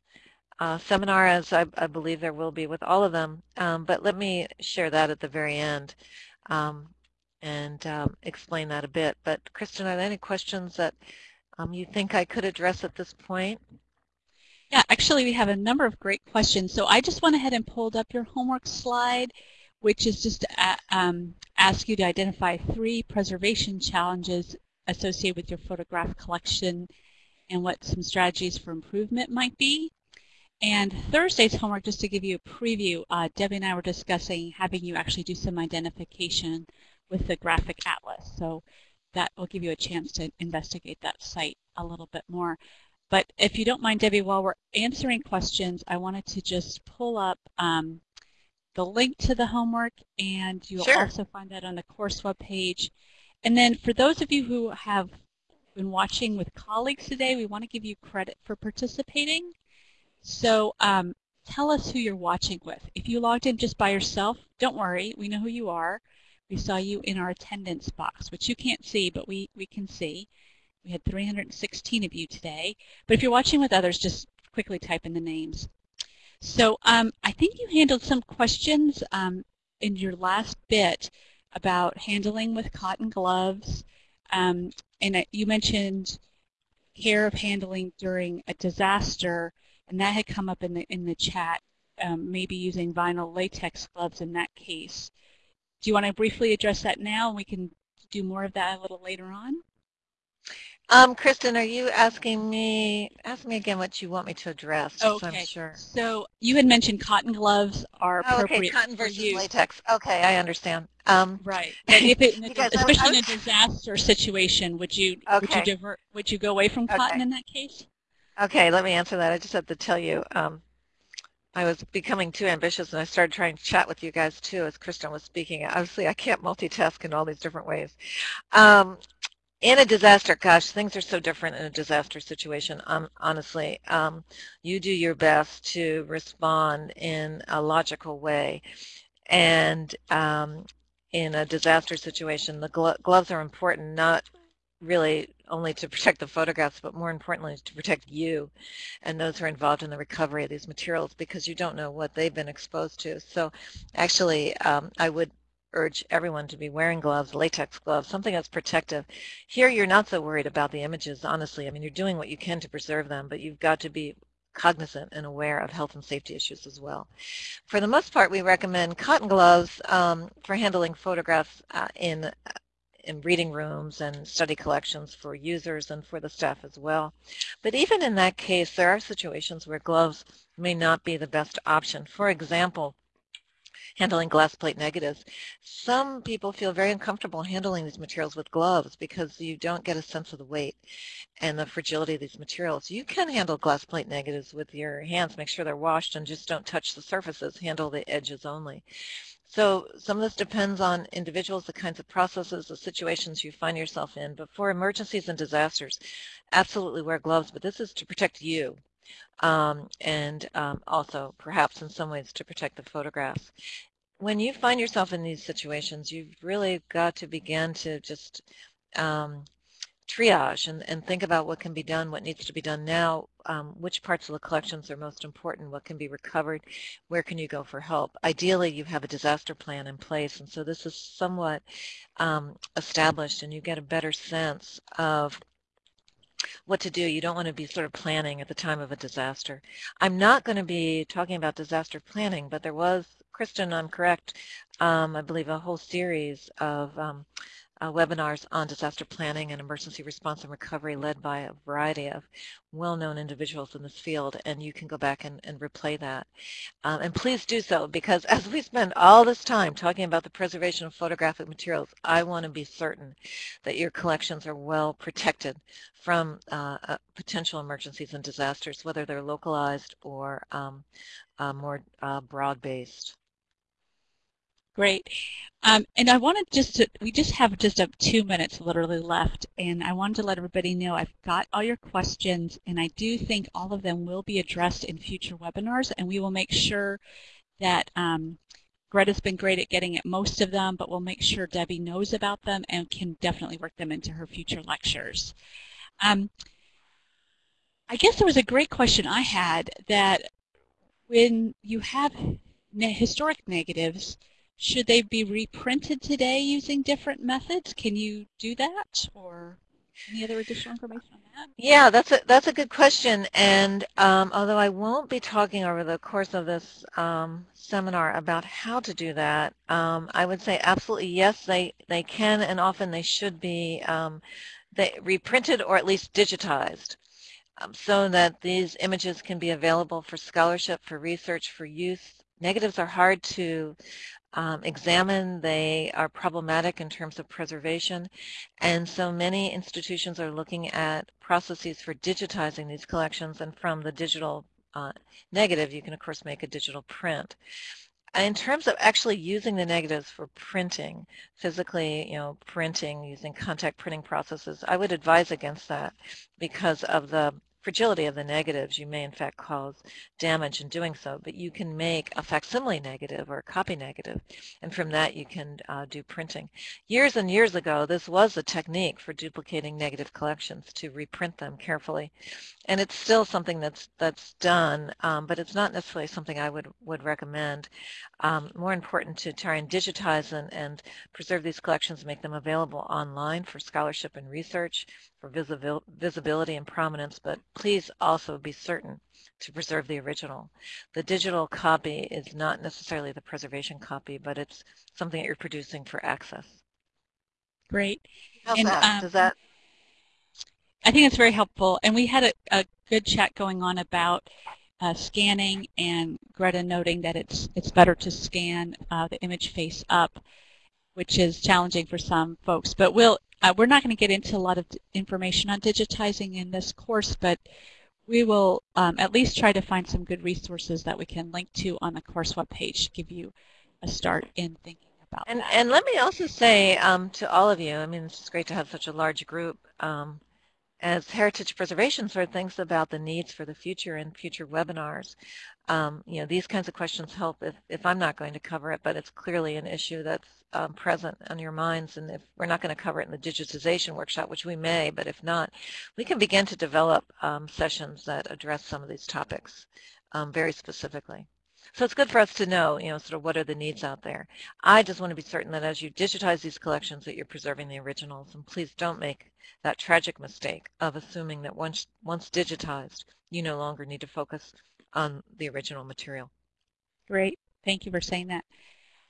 uh, seminar, as I, I, believe there will be with all of them, um, but let me share that at the very end um, and um, explain that a bit. But Kristen, are there any questions that um, you think I could address at this point? Yeah, actually we have a number of great questions. So I just went ahead and pulled up your homework slide which is just to uh, um, ask you to identify three preservation challenges associated with your photograph collection and what some strategies for improvement might be. And Thursday's homework, just to give you a preview, uh, Debbie and I were discussing having you actually do some identification with the graphic atlas. So that will give you a chance to investigate that site a little bit more. But if you don't mind, Debbie, while we're answering questions, I wanted to just pull up um, the link to the homework, and you'll sure. also find that on the course webpage. And then for those of you who have been watching with colleagues today, we want to give you credit for participating. So um, tell us who you're watching with. If you logged in just by yourself, don't worry, we know who you are. We saw you in our attendance box, which you can't see, but we, we can see. We had 316 of you today. But if you're watching with others, just quickly type in the names. So um, I think you handled some questions um, in your last bit about handling with cotton gloves. Um, and you mentioned care of handling during a disaster, and that had come up in the, in the chat, um, maybe using vinyl latex gloves in that case. Do you want to briefly address that now, we can do more of that a little later on? Um, Kristen, are you asking me, ask me again what you want me to address, okay. so I'm sure. So you had mentioned cotton gloves are oh, appropriate okay, cotton versus use. latex. Okay, I understand. Um, right. If it, especially I, I in a disaster situation, would you okay. would you divert would you go away from cotton okay. in that case? Okay, let me answer that. I just have to tell you, um, I was becoming too ambitious and I started trying to chat with you guys too as Kristen was speaking. Obviously, I can't multitask in all these different ways. Um, in a disaster, gosh, things are so different in a disaster situation, um, honestly. Um, you do your best to respond in a logical way. And um, in a disaster situation, the glo gloves are important, not really only to protect the photographs, but more importantly to protect you and those who are involved in the recovery of these materials because you don't know what they've been exposed to. So actually, um, I would urge everyone to be wearing gloves, latex gloves, something that's protective. Here you're not so worried about the images, honestly. I mean, you're doing what you can to preserve them, but you've got to be cognizant and aware of health and safety issues as well. For the most part, we recommend cotton gloves um, for handling photographs uh, in in reading rooms and study collections for users and for the staff as well. But even in that case, there are situations where gloves may not be the best option. For example, handling glass plate negatives. Some people feel very uncomfortable handling these materials with gloves because you don't get a sense of the weight and the fragility of these materials. You can handle glass plate negatives with your hands, make sure they're washed and just don't touch the surfaces, handle the edges only. So some of this depends on individuals, the kinds of processes, the situations you find yourself in. But for emergencies and disasters, absolutely wear gloves, but this is to protect you um, and um, also perhaps in some ways to protect the photographs when you find yourself in these situations, you've really got to begin to just um, triage and, and think about what can be done, what needs to be done now, um, which parts of the collections are most important, what can be recovered, where can you go for help. Ideally, you have a disaster plan in place, and so this is somewhat um, established, and you get a better sense of what to do. You don't want to be sort of planning at the time of a disaster. I'm not going to be talking about disaster planning, but there was Kristen, I'm correct, um, I believe a whole series of um, uh, webinars on disaster planning and emergency response and recovery led by a variety of well-known individuals in this field, and you can go back and, and replay that. Um, and please do so, because as we spend all this time talking about the preservation of photographic materials, I want to be certain that your collections are well protected from uh, uh, potential emergencies and disasters, whether they're localized or um, uh, more uh, broad-based. Great. Um, and I wanted just to, we just have just a two minutes literally left, and I wanted to let everybody know I've got all your questions, and I do think all of them will be addressed in future webinars, and we will make sure that um, Greta's been great at getting at most of them, but we'll make sure Debbie knows about them and can definitely work them into her future lectures. Um, I guess there was a great question I had that when you have historic negatives, should they be reprinted today using different methods? Can you do that or any other additional information on that? Yeah, that's a, that's a good question. And um, although I won't be talking over the course of this um, seminar about how to do that, um, I would say absolutely yes, they, they can and often they should be um, they reprinted or at least digitized um, so that these images can be available for scholarship, for research, for use. Negatives are hard to um, examine. They are problematic in terms of preservation. And so many institutions are looking at processes for digitizing these collections. And from the digital uh, negative, you can, of course, make a digital print. In terms of actually using the negatives for printing, physically, you know, printing using contact printing processes, I would advise against that because of the fragility of the negatives, you may in fact cause damage in doing so, but you can make a facsimile negative or a copy negative, and from that you can uh, do printing. Years and years ago, this was a technique for duplicating negative collections to reprint them carefully, and it's still something that's that's done, um, but it's not necessarily something I would, would recommend. Um, more important to try and digitize and, and preserve these collections, make them available online for scholarship and research, for visibil visibility and prominence, but please also be certain to preserve the original. The digital copy is not necessarily the preservation copy, but it's something that you're producing for access. Great. How's and, that? Um, Does that? I think it's very helpful. And we had a, a good chat going on about uh, scanning and Greta noting that it's it's better to scan uh, the image face up, which is challenging for some folks. But we'll uh, we're not going to get into a lot of information on digitizing in this course, but we will um, at least try to find some good resources that we can link to on the course webpage to give you a start in thinking about and, that. And let me also say um, to all of you, I mean, it's great to have such a large group. Um, as heritage preservation sort of thinks about the needs for the future and future webinars, um, you know, these kinds of questions help if, if I'm not going to cover it, but it's clearly an issue that's um, present on your minds. And if we're not going to cover it in the digitization workshop, which we may, but if not, we can begin to develop um, sessions that address some of these topics um, very specifically. So it's good for us to know, you know, sort of what are the needs out there. I just want to be certain that as you digitize these collections that you're preserving the originals. And please don't make that tragic mistake of assuming that once, once digitized, you no longer need to focus on the original material. Great. Thank you for saying that.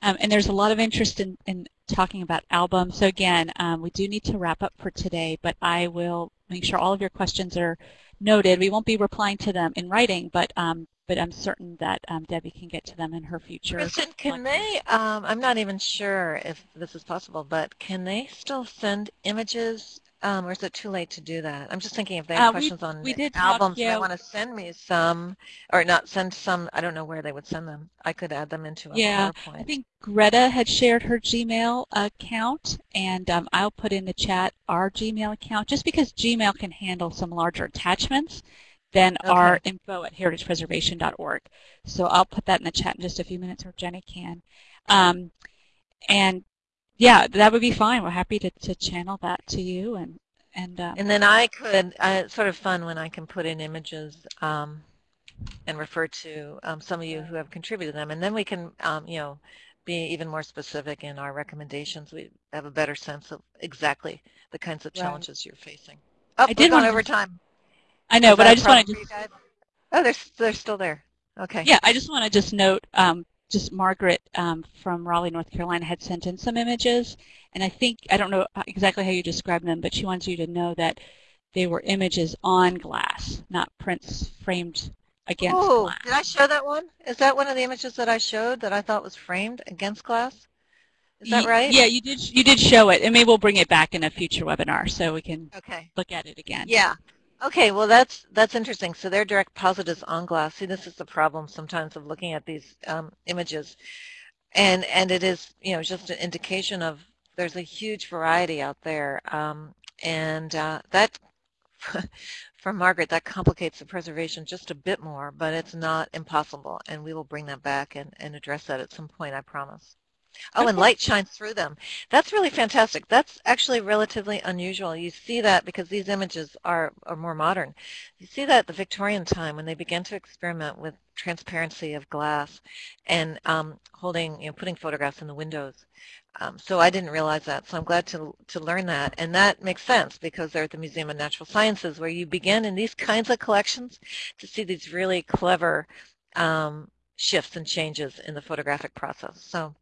Um, and there's a lot of interest in, in talking about albums. So again, um, we do need to wrap up for today, but I will make sure all of your questions are noted. We won't be replying to them in writing, but um, but I'm certain that um, Debbie can get to them in her future. Kristen, can they, um, I'm not even sure if this is possible, but can they still send images um, or is it too late to do that? I'm just thinking if they have Uh, we- questions on we did albums, talk, they want to send me some, or not send some, I don't know where they would send them. I could add them into a Yeah, PowerPoint. I think Greta had shared her Gmail account, and um, I'll put in the chat our Gmail account, just because Gmail can handle some larger attachments than our info at heritagepreservation.org. So I'll put that in the chat in just a few minutes, or Jenny can. Um, and yeah, that would be fine. We're happy to, to channel that to you, and and um, And then I could, uh, it's sort of fun when I can put in images um, and refer to um, some of you who have contributed them. And then we can, um, you know, be even more specific in our recommendations. We have a better sense of exactly the kinds of Right. challenges you're facing. Oh, I did gone wanna over time. I know, Is but I just want to problem for you guys? Oh, they're, they're still there. Okay. Yeah, I just want to just note, um, just Margaret um, from Raleigh, North Carolina had sent in some images, and I think, I don't know exactly how you describe them, but she wants you to know that they were images on glass, not prints framed against Oh, glass. did I show that one? Is that one of the images that I showed that I thought was framed against glass? Is that right? Yeah, you did. You did show it, and maybe we'll bring it back in a future webinar so we can Okay. look at it again. Yeah. Okay, well that's that's interesting. So they're direct positives on glass. See, this is the problem sometimes of looking at these um, images, and and it is you know just an indication of there's a huge variety out there, um, and uh, that for Margaret that complicates the preservation just a bit more, but it's not impossible, and we will bring that back and, and address that at some point, I promise. Oh, and light shines through them. That's really fantastic. That's actually relatively unusual. You see that because these images are, are more modern. You see that at the Victorian time when they began to experiment with transparency of glass and um, holding, you know, putting photographs in the windows. Um, so I didn't realize that, so I'm glad to, to learn that. And that makes sense because they're at the Museum of Natural Sciences where you begin in these kinds of collections to see these really clever um, shifts and changes in the photographic process. So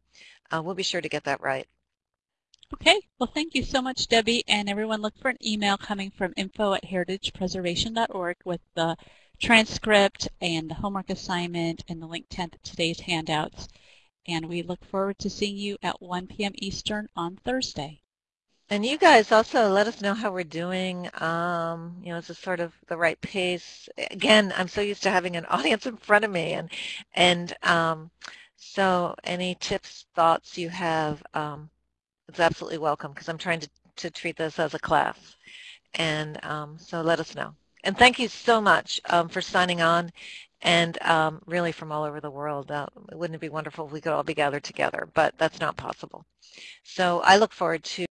uh, we'll be sure to get that right. Okay, well thank you so much Debbie and everyone look for an email coming from info at heritagepreservation.org with the transcript and the homework assignment and the link to today's handouts and we look forward to seeing you at 1 p.m. Eastern on Thursday. And you guys also let us know how we're doing. Um, you know, is this sort of the right pace? Again, I'm so used to having an audience in front of me, and and um, so any tips, thoughts you have, um, it's absolutely welcome because I'm trying to to treat this as a class, and um, so let us know. And thank you so much um, for signing on and um, really from all over the world. Uh, wouldn't it be wonderful if we could all be gathered together, but that's not possible. So I look forward to